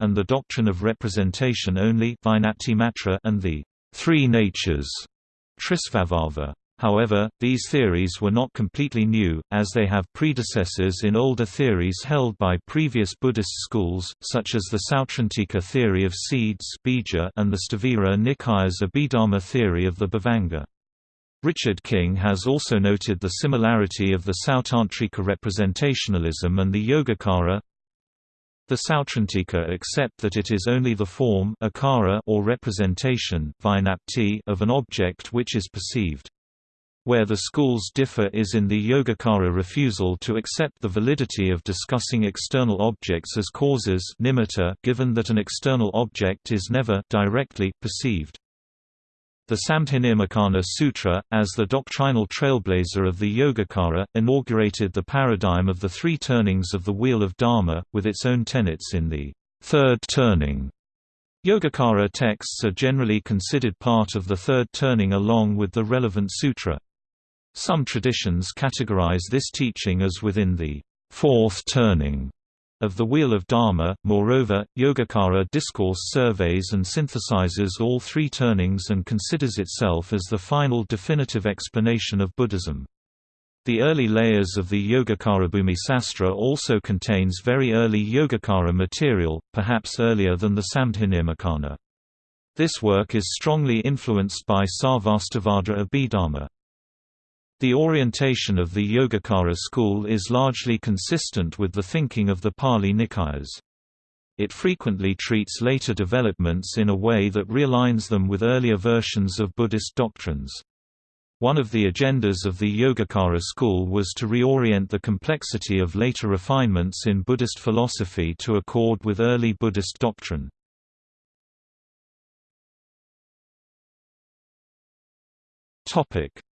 and the doctrine of representation only and the three natures Trisvabhava. However, these theories were not completely new, as they have predecessors in older theories held by previous Buddhist schools, such as the Sautrantika theory of seeds and the Sthavira Nikaya's Abhidharma theory of the Bhavanga. Richard King has also noted the similarity of the Sautrantika representationalism and the Yogacara. The Sautrantika accept that it is only the form akara or representation of an object which is perceived. Where the schools differ is in the Yogacara refusal to accept the validity of discussing external objects as causes nimitta given that an external object is never directly perceived. The Samdhinirmocana Sutra, as the doctrinal trailblazer of the Yogacara, inaugurated the paradigm of the three turnings of the Wheel of Dharma, with its own tenets in the third turning. Yogacara texts are generally considered part of the third turning along with the relevant sutra. Some traditions categorize this teaching as within the fourth turning of the Wheel of Dharma. Moreover, Yogacara discourse surveys and synthesizes all three turnings and considers itself as the final definitive explanation of Buddhism. The early layers of the Yogacara Bhumisastra also contains very early Yogacara material, perhaps earlier than the Samdhinirmocana. This work is strongly influenced by Sarvastivada Abhidharma. The orientation of the Yogacara school is largely consistent with the thinking of the Pali Nikayas. It frequently treats later developments in a way that realigns them with earlier versions of Buddhist doctrines. One of the agendas of the Yogacara school was to reorient the complexity of later refinements in Buddhist philosophy to accord with early Buddhist doctrine.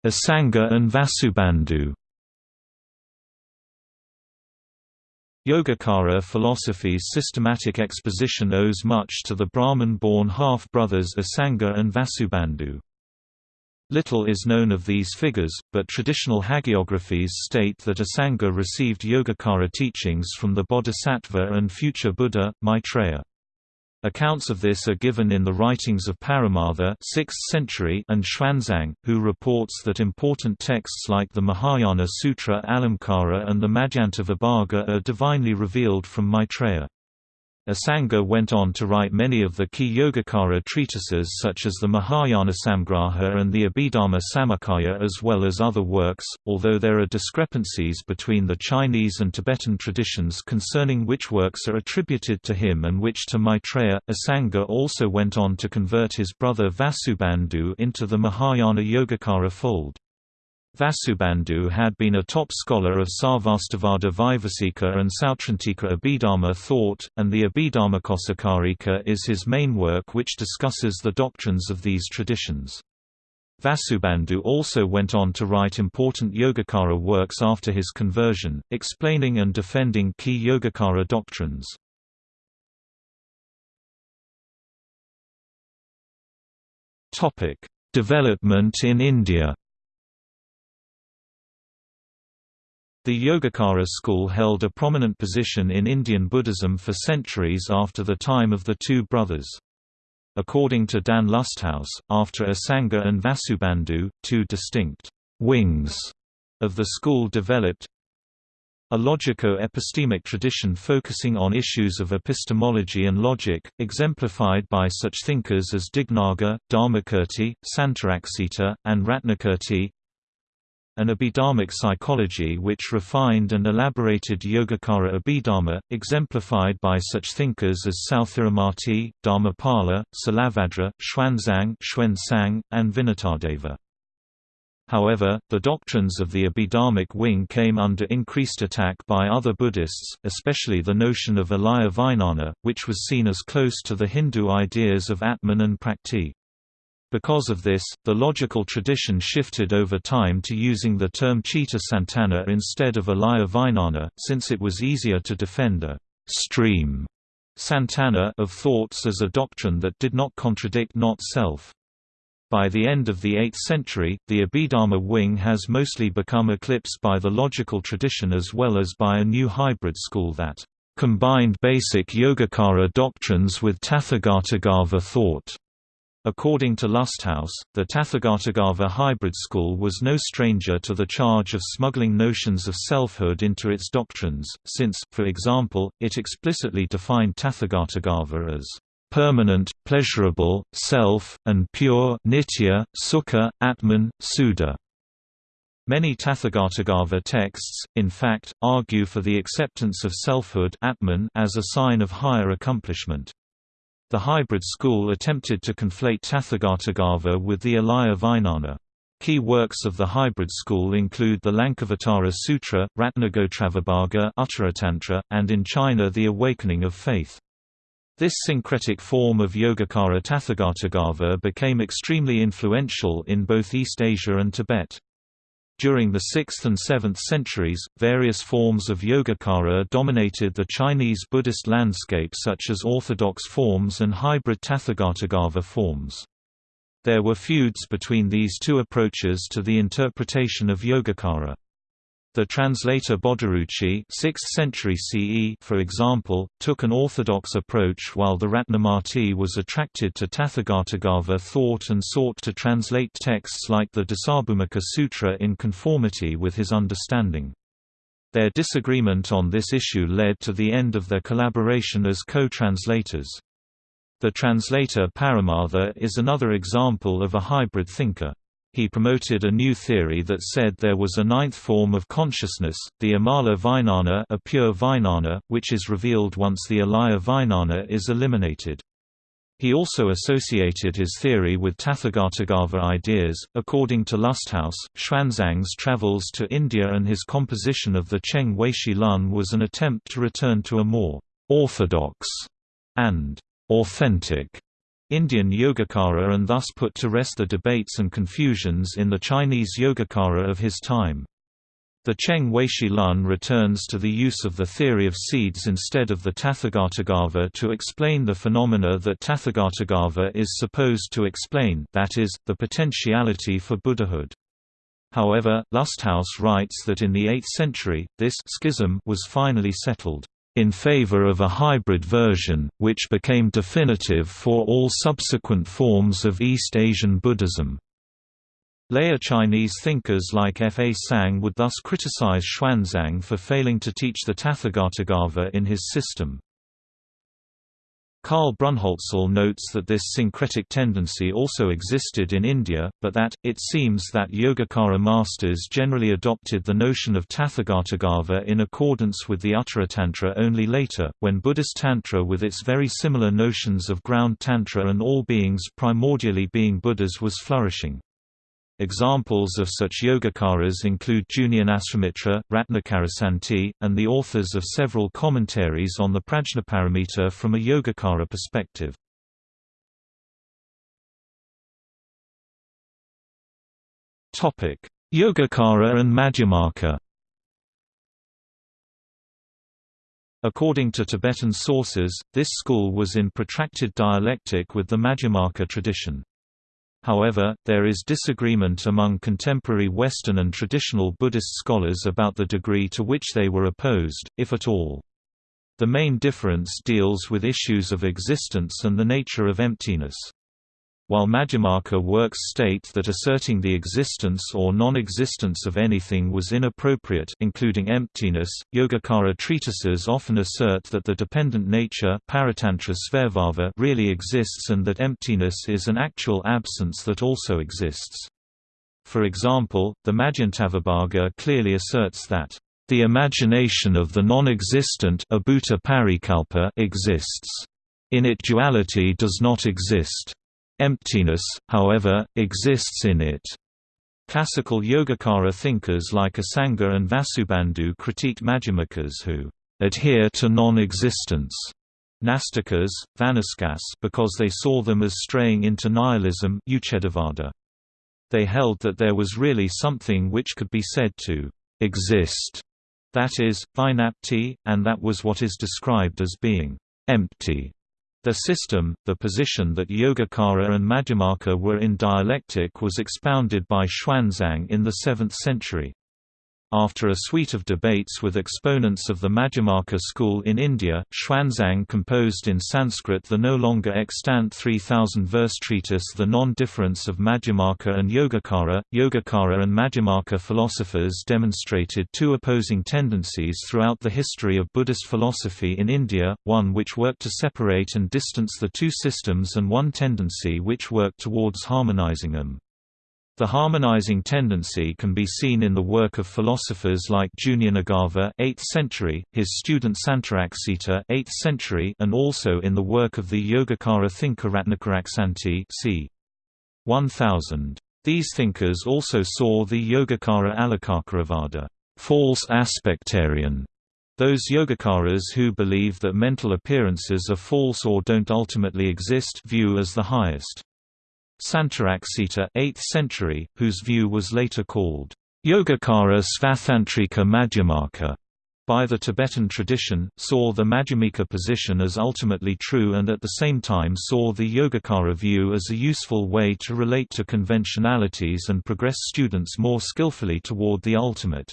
Asanga and Vasubandhu Yogacara philosophy's systematic exposition owes much to the Brahmin-born half-brothers Asanga and Vasubandhu. Little is known of these figures, but traditional hagiographies state that Asanga received Yogacara teachings from the Bodhisattva and future Buddha, Maitreya. Accounts of this are given in the writings of Paramartha 6th century and Xuanzang, who reports that important texts like the Mahayana Sutra Alamkara and the Madhyanta Vibhaga are divinely revealed from Maitreya. Asanga went on to write many of the key Yogacara treatises such as the Mahayana Samgraha and the Abhidharma Samuccaya as well as other works, although there are discrepancies between the Chinese and Tibetan traditions concerning which works are attributed to him and which to Maitreya. Asanga also went on to convert his brother Vasubandhu into the Mahayana Yogacara fold. Vasubandhu had been a top scholar of Sarvastivada Vaibhasika and Sautrantika Abhidharma thought, and the Abhidharmakosakarika is his main work which discusses the doctrines of these traditions. Vasubandhu also went on to write important Yogacara works after his conversion, explaining and defending key Yogacara doctrines. Development in India The Yogacara school held a prominent position in Indian Buddhism for centuries after the time of the two brothers. According to Dan Lusthaus, after Asanga and Vasubandhu, two distinct wings of the school developed, a logico-epistemic tradition focusing on issues of epistemology and logic, exemplified by such thinkers as Dignaga, Dharmakirti, Santaraksita, and Ratnakirti, an Abhidharmic psychology which refined and elaborated Yogacara Abhidharma, exemplified by such thinkers as Sthiramati, Dharmapala, Silabhadra, Xuanzang, Xuanzang and Vinitadeva. However, the doctrines of the Abhidharmic wing came under increased attack by other Buddhists, especially the notion of Alaya Vijnana, which was seen as close to the Hindu ideas of Atman and Prakrti. Because of this, the logical tradition shifted over time to using the term Chitta Santana instead of Alaya Vijnana, since it was easier to defend a stream Santana of thoughts as a doctrine that did not contradict not self. By the end of the 8th century, the Abhidharma wing has mostly become eclipsed by the logical tradition as well as by a new hybrid school that combined basic Yogacara doctrines with Tathagatagarbha thought. According to Lusthaus, the Tathagatagarbha hybrid school was no stranger to the charge of smuggling notions of selfhood into its doctrines, since, for example, it explicitly defined Tathagatagarbha as permanent, pleasurable, self, and pure nitya, sukha, atman, suddha. Many Tathagatagarbha texts, in fact, argue for the acceptance of selfhood atman as a sign of higher accomplishment. The hybrid school attempted to conflate Tathagatagarbha with the Alaya Vijnana. Key works of the hybrid school include the Lankavatara Sutra, Ratnagotravibhaga Uttaratantra, and in China the Awakening of Faith. This syncretic form of Yogacara Tathagatagarbha became extremely influential in both East Asia and Tibet. During the 6th and 7th centuries, various forms of Yogacara dominated the Chinese Buddhist landscape such as orthodox forms and hybrid Tathagatagarbha forms. There were feuds between these two approaches to the interpretation of Yogacara. The translator Bodhiruci 6th century CE, for example, took an orthodox approach while the Ratnamati was attracted to Tathagatagarbha thought and sought to translate texts like the Dasabhumika Sutra in conformity with his understanding. Their disagreement on this issue led to the end of their collaboration as co-translators. The translator Paramartha is another example of a hybrid thinker. He promoted a new theory that said there was a ninth form of consciousness, the Amala Vijnana a pure Vijnana, which is revealed once the Alaya Vijnana is eliminated. He also associated his theory with Tathagatagarbha ideas. According to Lusthaus, Xuanzang's travels to India and his composition of the Cheng Weishi Lun was an attempt to return to a more orthodox and authentic Indian Yogacara and thus put to rest the debates and confusions in the Chinese Yogacara of his time. The Cheng Weishi Lun returns to the use of the theory of seeds instead of the Tathagatagarbha to explain the phenomena that Tathagatagarbha is supposed to explain that is, the potentiality for Buddhahood. However, Lusthaus writes that in the 8th century, this schism was finally settled in favor of a hybrid version, which became definitive for all subsequent forms of East Asian Buddhism. Later Chinese thinkers like Fazang would thus criticize Xuanzang for failing to teach the Tathagatagarbha in his system. Karl Brunnhölzl notes that this syncretic tendency also existed in India, but that, it seems that Yogacara masters generally adopted the notion of Tathagatagarbha in accordance with the Uttaratantra only later, when Buddhist Tantra with its very similar notions of ground Tantra and all beings primordially being Buddhas was flourishing. Examples of such Yogacaras include Jnanasrimitra, Ratnakarasanti, and the authors of several commentaries on the Prajnaparamita from a Yogacara perspective. Yogacara and Madhyamaka According to Tibetan sources, this school was in protracted dialectic with the Madhyamaka tradition. However, there is disagreement among contemporary Western and traditional Buddhist scholars about the degree to which they were opposed, if at all. The main difference deals with issues of existence and the nature of emptiness. While Madhyamaka works state that asserting the existence or non-existence of anything was inappropriate including emptiness, Yogacara treatises often assert that the dependent nature really exists and that emptiness is an actual absence that also exists. For example, the Madhyantavibhaga clearly asserts that the imagination of the non-existent exists. In it duality does not exist. Emptiness, however, exists in it. Classical Yogacara thinkers like Asanga and Vasubandhu critiqued Madhyamakas who adhere to non-existence Nastikas, Vanaskas because they saw them as straying into nihilism They held that there was really something which could be said to exist, that is, vijnapti, and that was what is described as being empty. The system, the position that Yogacara and Madhyamaka were in dialectic was expounded by Xuanzang in the 7th century. After a suite of debates with exponents of the Madhyamaka school in India, Xuanzang composed in Sanskrit the no longer extant 3000-verse treatise The Non-Difference of Madhyamaka and Yogacara. Yogacara and Madhyamaka philosophers demonstrated two opposing tendencies throughout the history of Buddhist philosophy in India, one which worked to separate and distance the two systems and one tendency which worked towards harmonizing them. The harmonizing tendency can be seen in the work of philosophers like Jnanagarbha 8th century, his student Santaraksita 8th century, and also in the work of the Yogacara thinker Ratnakaraksanti c. 1000. These thinkers also saw the Yogacara Alokakaravada false aspectarian those Yogacaras who believe that mental appearances are false or don't ultimately exist view as the highest. Santaraksita 8th century, whose view was later called Yogacara Svatantrika Madhyamaka by the Tibetan tradition, saw the Madhyamika position as ultimately true and at the same time saw the Yogacara view as a useful way to relate to conventionalities and progress students more skillfully toward the ultimate.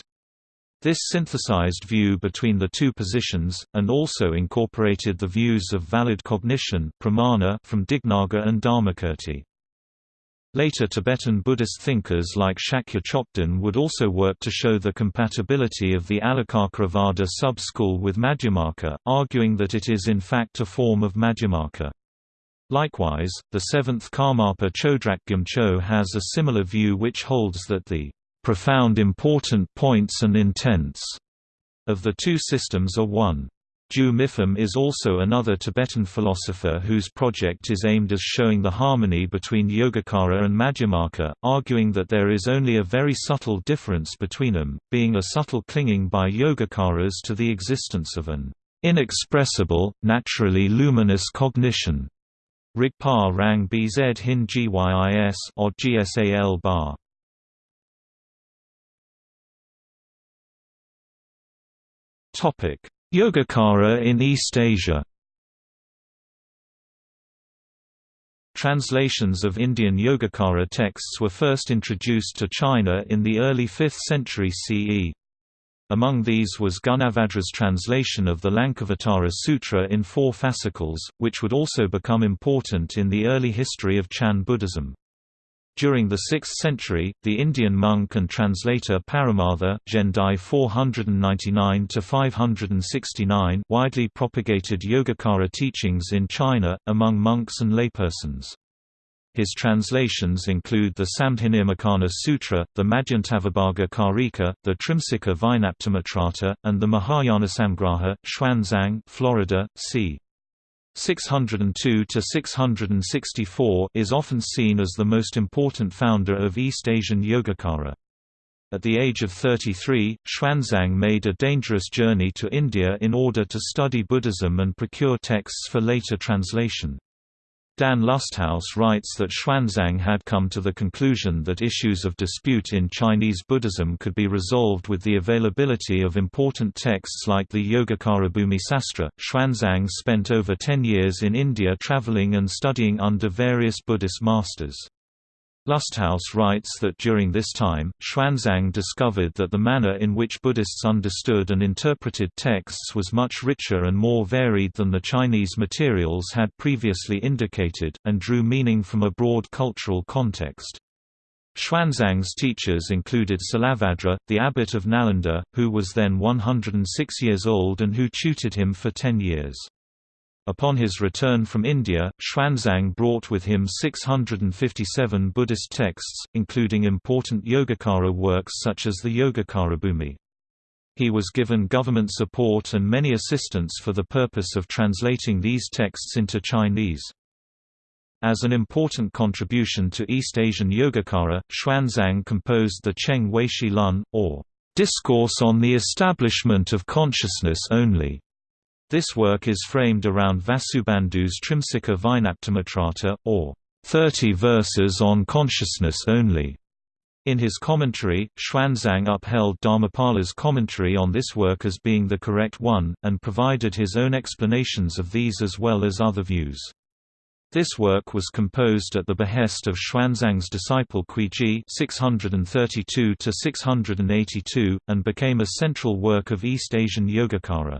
This synthesized view between the two positions, and also incorporated the views of valid cognition from Dignaga and Dharmakirti. Later Tibetan Buddhist thinkers like Shakya Chokden would also work to show the compatibility of the Alokakaravada sub-school with Madhyamaka, arguing that it is in fact a form of Madhyamaka. Likewise, the seventh Karmapa Chodrak Gyumcho has a similar view which holds that the profound important points and intents of the two systems are one. Ju Mipham is also another Tibetan philosopher whose project is aimed at showing the harmony between Yogacara and Madhyamaka, arguing that there is only a very subtle difference between them, being a subtle clinging by Yogacaras to the existence of an inexpressible, naturally luminous cognition. Rigpa Rang Bz Hin Gyis or Gsal bar. Topic Yogacara in East Asia Translations of Indian Yogacara texts were first introduced to China in the early 5th century CE. Among these was Gunabhadra's translation of the Lankavatara Sutra in four fascicles, which would also become important in the early history of Chan Buddhism. During the 6th century, the Indian monk and translator Paramartha Gendai 499 widely propagated Yogacara teachings in China, among monks and laypersons. His translations include the Samdhinirmocana Sutra, the Madhyantavibhaga Karika, the Trimsika Vijnaptimatrata, and the Mahayana Samgraha, Xuanzang Florida, c. 602 to 664 is often seen as the most important founder of East Asian Yogacara. At the age of 33, Xuanzang made a dangerous journey to India in order to study Buddhism and procure texts for later translation. Dan Lusthaus writes that Xuanzang had come to the conclusion that issues of dispute in Chinese Buddhism could be resolved with the availability of important texts like the Yogacara Bhumisastra. Xuanzang spent over ten years in India traveling and studying under various Buddhist masters. Lusthaus writes that during this time, Xuanzang discovered that the manner in which Buddhists understood and interpreted texts was much richer and more varied than the Chinese materials had previously indicated, and drew meaning from a broad cultural context. Xuanzang's teachers included Silabhadra, the abbot of Nalanda, who was then 106 years old and who tutored him for ten years. Upon his return from India, Xuanzang brought with him 657 Buddhist texts, including important Yogacara works such as the Yogacarabhumi. He was given government support and many assistants for the purpose of translating these texts into Chinese. As an important contribution to East Asian Yogacara, Xuanzang composed the Cheng Weishi Lun, or Discourse on the Establishment of Consciousness Only. This work is framed around Vasubandhu's Trimsika Vijnaptimatrata, or 30 verses on consciousness only. In his commentary, Xuanzang upheld Dharmapala's commentary on this work as being the correct one, and provided his own explanations of these as well as other views. This work was composed at the behest of Xuanzang's disciple Kuiji 632 and became a central work of East Asian Yogacara.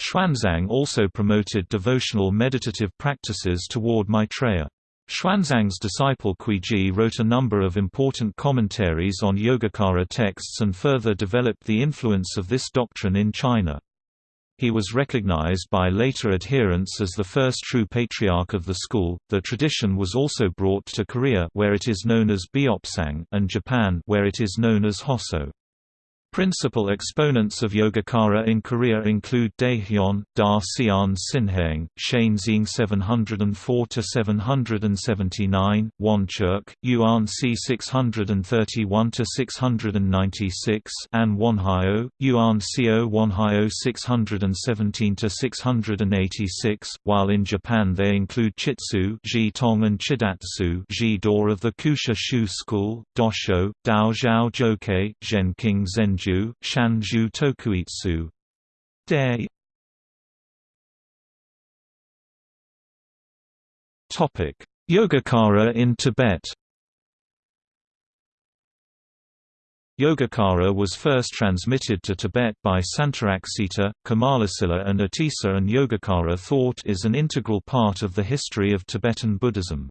Xuanzang also promoted devotional meditative practices toward Maitreya. Xuanzang's disciple Kuiji wrote a number of important commentaries on Yogacara texts and further developed the influence of this doctrine in China. He was recognized by later adherents as the first true patriarch of the school. The tradition was also brought to Korea, where it is known as Beopsang, and Japan, where it is known as Hosso. Principal exponents of Yogacara in Korea include Daehyun, Da Sian Sinhaeng, Shainxing 704–779, Wonchuk, Yuan C 631–696 and Wonhyo, Yuan Co Wonhyo 617–686, while in Japan they include Chitsu Ji Tong and Chidatsu Ji Dor of the Kusha Shu School, Dosho, Dao Zhao Jokei, Shanju, Shanju Tokuitsu. Day. Topic: Yogacara in Tibet. Yogacara was first transmitted to Tibet by Santaraksita, Kamalasila and Atisa and Yogacara thought is an integral part of the history of Tibetan Buddhism.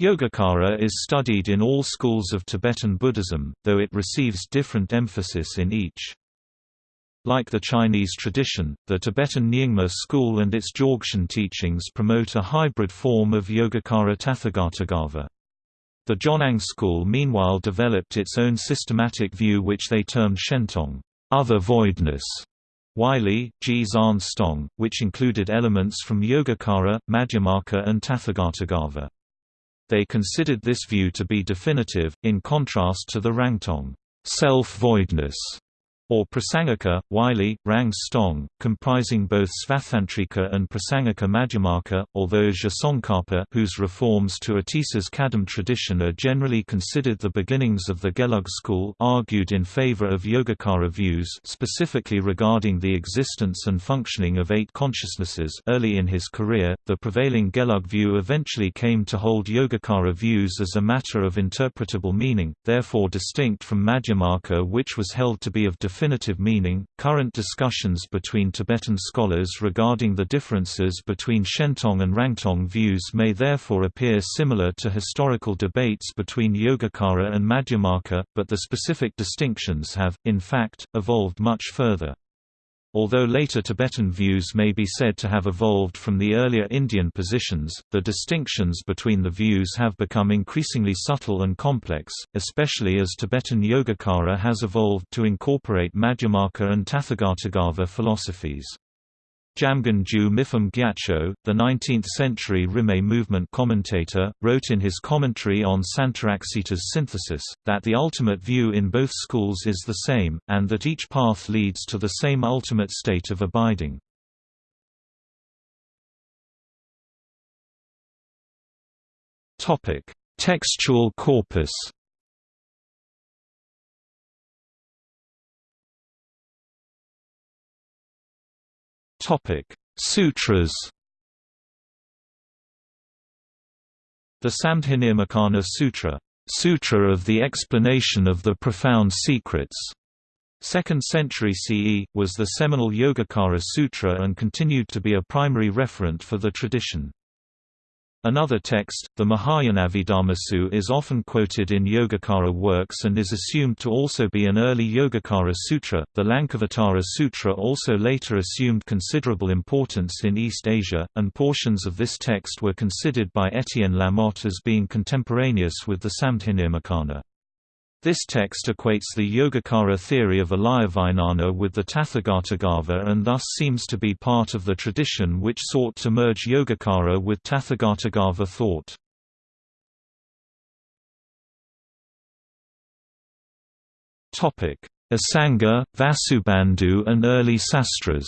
Yogacara is studied in all schools of Tibetan Buddhism, though it receives different emphasis in each. Like the Chinese tradition, the Tibetan Nyingma school and its Dzogchen teachings promote a hybrid form of Yogacara Tathagatagarbha. The Jonang school meanwhile developed its own systematic view which they termed Shentong other voidness", Wylie, G. Zan Stong, which included elements from Yogacara, Madhyamaka and Tathagatagarbha. They considered this view to be definitive, in contrast to the Rangtong self-voidness or Prasangika, Wylie, Rang Stong, comprising both Svatantrika and Prasangika Madhyamaka, although Tsongkhapa whose reforms to Atisa's Kadam tradition are generally considered the beginnings of the Gelug school argued in favor of Yogacara views specifically regarding the existence and functioning of eight consciousnesses. Early in his career, the prevailing Gelug view eventually came to hold Yogacara views as a matter of interpretable meaning, therefore distinct from Madhyamaka which was held to be of meaning. Current discussions between Tibetan scholars regarding the differences between Shentong and Rangtong views may therefore appear similar to historical debates between Yogacara and Madhyamaka, but the specific distinctions have, in fact, evolved much further. Although later Tibetan views may be said to have evolved from the earlier Indian positions, the distinctions between the views have become increasingly subtle and complex, especially as Tibetan Yogacara has evolved to incorporate Madhyamaka and Tathagatagarbha philosophies. Jamgon Ju Gyatso, the 19th-century Rimé movement commentator, wrote in his commentary on Santaraksita's synthesis, that the ultimate view in both schools is the same, and that each path leads to the same ultimate state of abiding. Textual corpus Topic: Sutras. The Samdhinirmocana Sutra, Sutra of the Explanation of the Profound Secrets, 2nd century CE, was the seminal Yogacara Sutra and continued to be a primary referent for the tradition. Another text, the Mahayanavidhammasu is often quoted in Yogacara works and is assumed to also be an early Yogacara sutra. The Lankavatara Sutra also later assumed considerable importance in East Asia, and portions of this text were considered by Etienne Lamotte as being contemporaneous with the Samdhinirmocana. This text equates the Yogacara theory of Alayavijnana with the Tathagatagarbha and thus seems to be part of the tradition which sought to merge Yogacara with Tathagatagarbha thought. Asanga, Vasubandhu and early sastras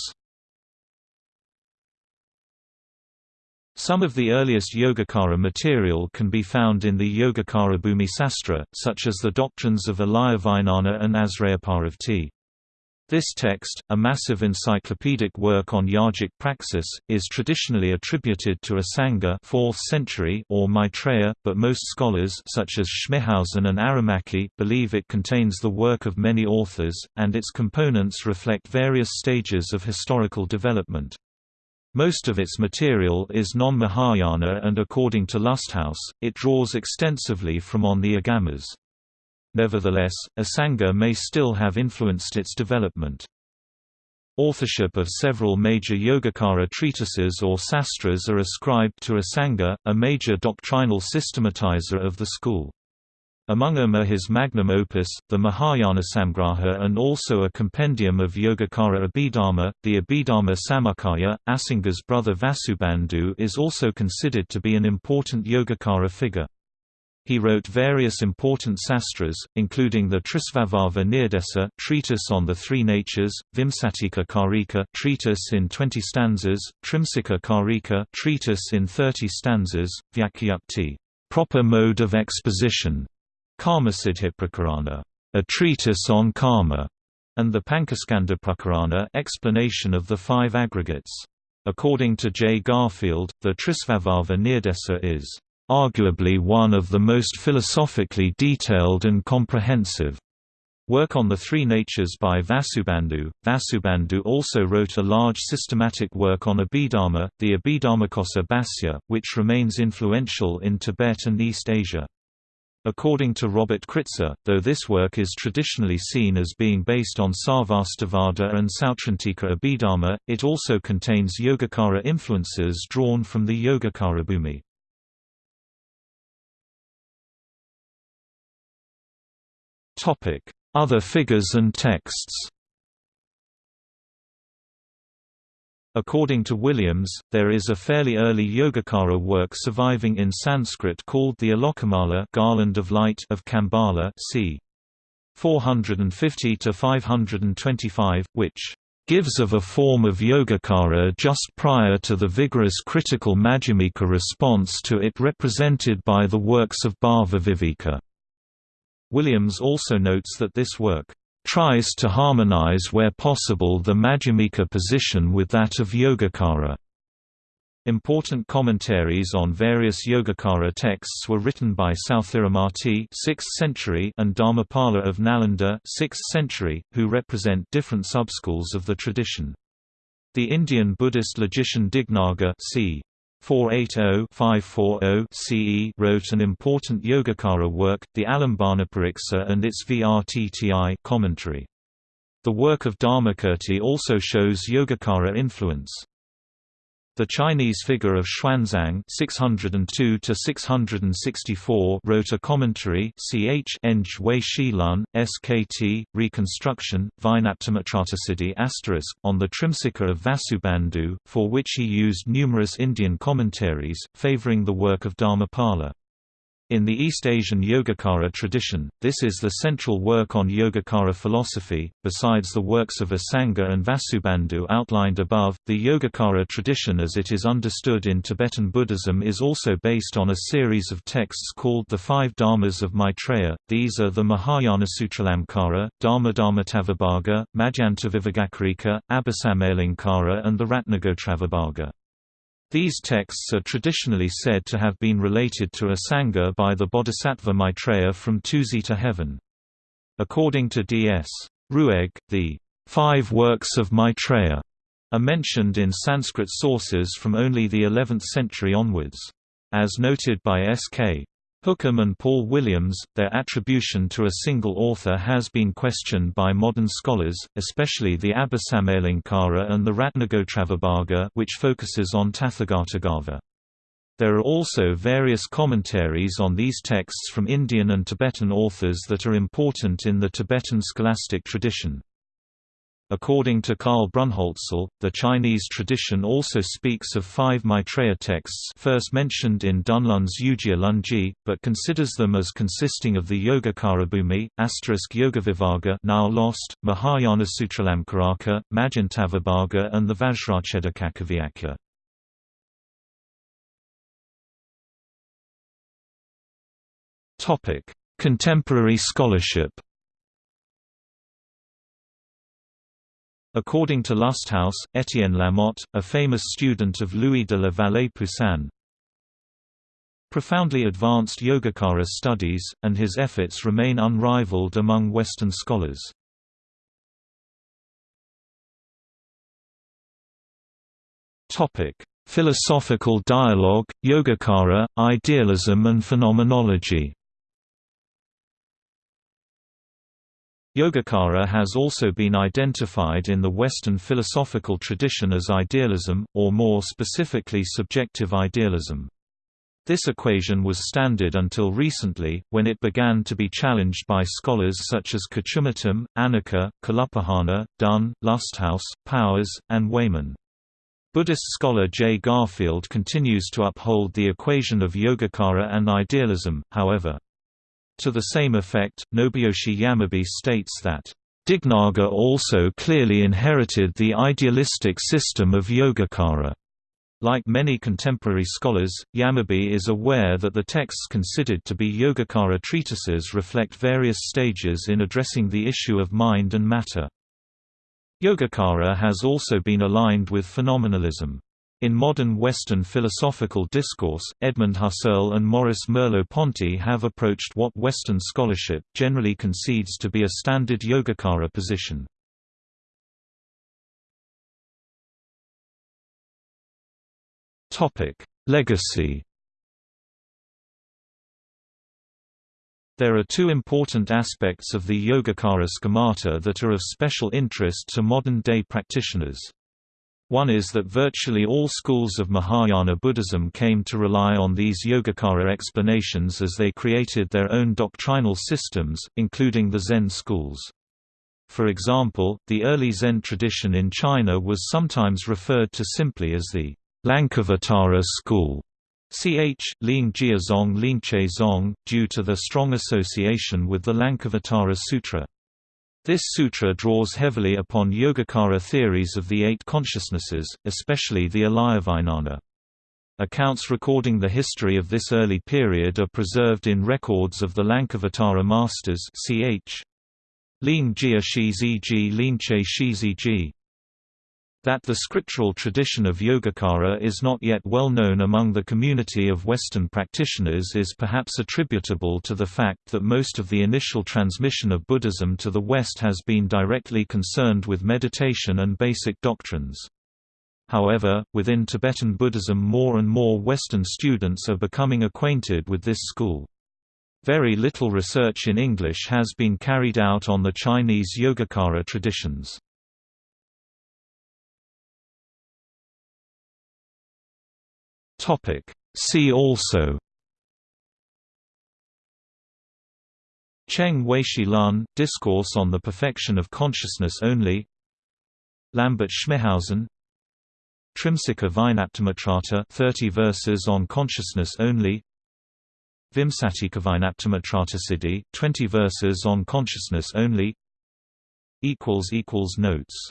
Some of the earliest Yogacara material can be found in the Yogacara Bhumi Sastra, such as the doctrines of Alayavijnana and Asrayaparavrtti. This text, a massive encyclopedic work on yogic praxis, is traditionally attributed to Asanga 4th century or Maitreya, but most scholars such as Schmithausen and Aramaki believe it contains the work of many authors, and its components reflect various stages of historical development. Most of its material is non-Mahayana and according to Lusthaus, it draws extensively from on the Agamas. Nevertheless, Asanga may still have influenced its development. Authorship of several major Yogacara treatises or sastras are ascribed to Asanga, a major doctrinal systematizer of the school. Among them are his magnum opus, the Mahayana Samgraha and also a compendium of Yogacara Abhidharma, the Abhidharma Samuccaya. Asanga's brother Vasubandhu is also considered to be an important Yogacara figure. He wrote various important sastras, including the Trisvabhava Nirdesa treatise on the three natures, Vimsatika Karika treatise in 20 stanzas, Trimsika Karika treatise in 30 stanzas, Vyakhyayukti proper mode of exposition, Karmasiddhiprakarana, a treatise on karma, and the Pancaskandha Prakarana explanation of the five aggregates. According to J. Garfield, the Trisvabhava Nirdesa is arguably one of the most philosophically detailed and comprehensive work on the three natures by Vasubandhu. Vasubandhu also wrote a large systematic work on Abhidharma, the Abhidharmakosa Bhasya, which remains influential in Tibet and East Asia. According to Robert Kritzer, though this work is traditionally seen as being based on Sarvastivada and Sautrantika Abhidharma, it also contains Yogacara influences drawn from the Yogacara Bhumi. Other figures and texts According to Williams, there is a fairly early Yogacara work surviving in Sanskrit called the Alokamala Garland of Light of Kambala c. 450 to 525, which gives of a form of Yogacara just prior to the vigorous critical Madhyamika response to it represented by the works of Bhavya Williams also notes that this work tries to harmonize where possible the Madhyamika position with that of Yogacara. Important commentaries on various Yogacara texts were written by Sthiramati 6th century and Dharmapala of Nalanda 6th century, who represent different subschools of the tradition. The Indian Buddhist logician Dignaga c. 480-540 CE wrote an important Yogacara work, the Alambanapariksa and its Vrtti commentary. The work of Dharmakirti also shows Yogacara influence. The Chinese figure of Xuanzang (602–664) wrote a commentary, ch Eng Wei Shilun, SKT Reconstruction, Vijnaptimatratasiddhi on the Trimsika of Vasubandhu, for which he used numerous Indian commentaries, favoring the work of Dharmapala. In the East Asian Yogacara tradition, this is the central work on Yogacara philosophy. Besides the works of Asanga and Vasubandhu outlined above, the Yogacara tradition as it is understood in Tibetan Buddhism is also based on a series of texts called the Five Dharmas of Maitreya. These are the Mahayana Sutralamkara, Dharmadharmatavibhaga, Madhyantavibhagakarika, Abhisamayalankara, and the Ratnagotravibhaga. These texts are traditionally said to have been related to Asanga by the Bodhisattva Maitreya from Tusita heaven. According to D.S. Ruegg, the five works of Maitreya are mentioned in Sanskrit sources from only the 11th century onwards. As noted by S.K. Hookham and Paul Williams, their attribution to a single author has been questioned by modern scholars, especially the Abhisamayalankara and the Ratnagotravibhaga which focuses on Tathagatagarbha. There are also various commentaries on these texts from Indian and Tibetan authors that are important in the Tibetan scholastic tradition. According to Karl Brunnhölzl, the Chinese tradition also speaks of five Maitreya texts first mentioned in Dunlun's Yujia Lunji, but considers them as consisting of the Yogacara Bhumi, asterisk Yogavibhaga now lost, Mahayana Sutralamkaraka, Madhyantavibhaga and the Vajrachedakakavyakya. Contemporary scholarship According to Lusthaus, Étienne Lamotte, a famous student of Louis de la Vallée Poussin, profoundly advanced Yogacara studies, and his efforts remain unrivaled among Western scholars. Philosophical dialogue, Yogacara, idealism and phenomenology Yogacara has also been identified in the Western philosophical tradition as idealism, or more specifically subjective idealism. This equation was standard until recently, when it began to be challenged by scholars such as Kochumuttom, Anacker, Kalupahana, Dunn, Lusthaus, Powers, and Wayman. Buddhist scholar J. Garfield continues to uphold the equation of Yogacara and idealism, however. To the same effect, Nobuyoshi Yamabe states that, Dignaga also clearly inherited the idealistic system of Yogacara. Like many contemporary scholars, Yamabe is aware that the texts considered to be Yogacara treatises reflect various stages in addressing the issue of mind and matter. Yogacara has also been aligned with phenomenalism. In modern Western philosophical discourse, Edmund Husserl and Maurice Merleau-Ponty have approached what Western scholarship generally concedes to be a standard Yogacara position. Legacy There are two important aspects of the Yogacara schemata that are of special interest to modern-day practitioners. One is that virtually all schools of Mahayana Buddhism came to rely on these Yogacara explanations as they created their own doctrinal systems, including the Zen schools. For example, the early Zen tradition in China was sometimes referred to simply as the Lankavatara school. Ch. Ling Zong Zong, due to their strong association with the Lankavatara Sutra. This sutra draws heavily upon Yogacara theories of the eight consciousnesses, especially the Alayavijnana. Accounts recording the history of this early period are preserved in records of the Lankavatara masters ch. Ling Jia Shiziji Linche Shiziji that the scriptural tradition of Yogacara is not yet well known among the community of Western practitioners is perhaps attributable to the fact that most of the initial transmission of Buddhism to the West has been directly concerned with meditation and basic doctrines. However, within Tibetan Buddhism more and more Western students are becoming acquainted with this school. Very little research in English has been carried out on the Chinese Yogacara traditions. Topic. See also. Cheng Weishi Lan, Discourse on the Perfection of Consciousness Only. Lambert Schmithausen Trimsika Vijnaptimatrata 30 verses on consciousness only. Vimsatika Vijnaptimatrata 20 verses on consciousness only. Equals equals Notes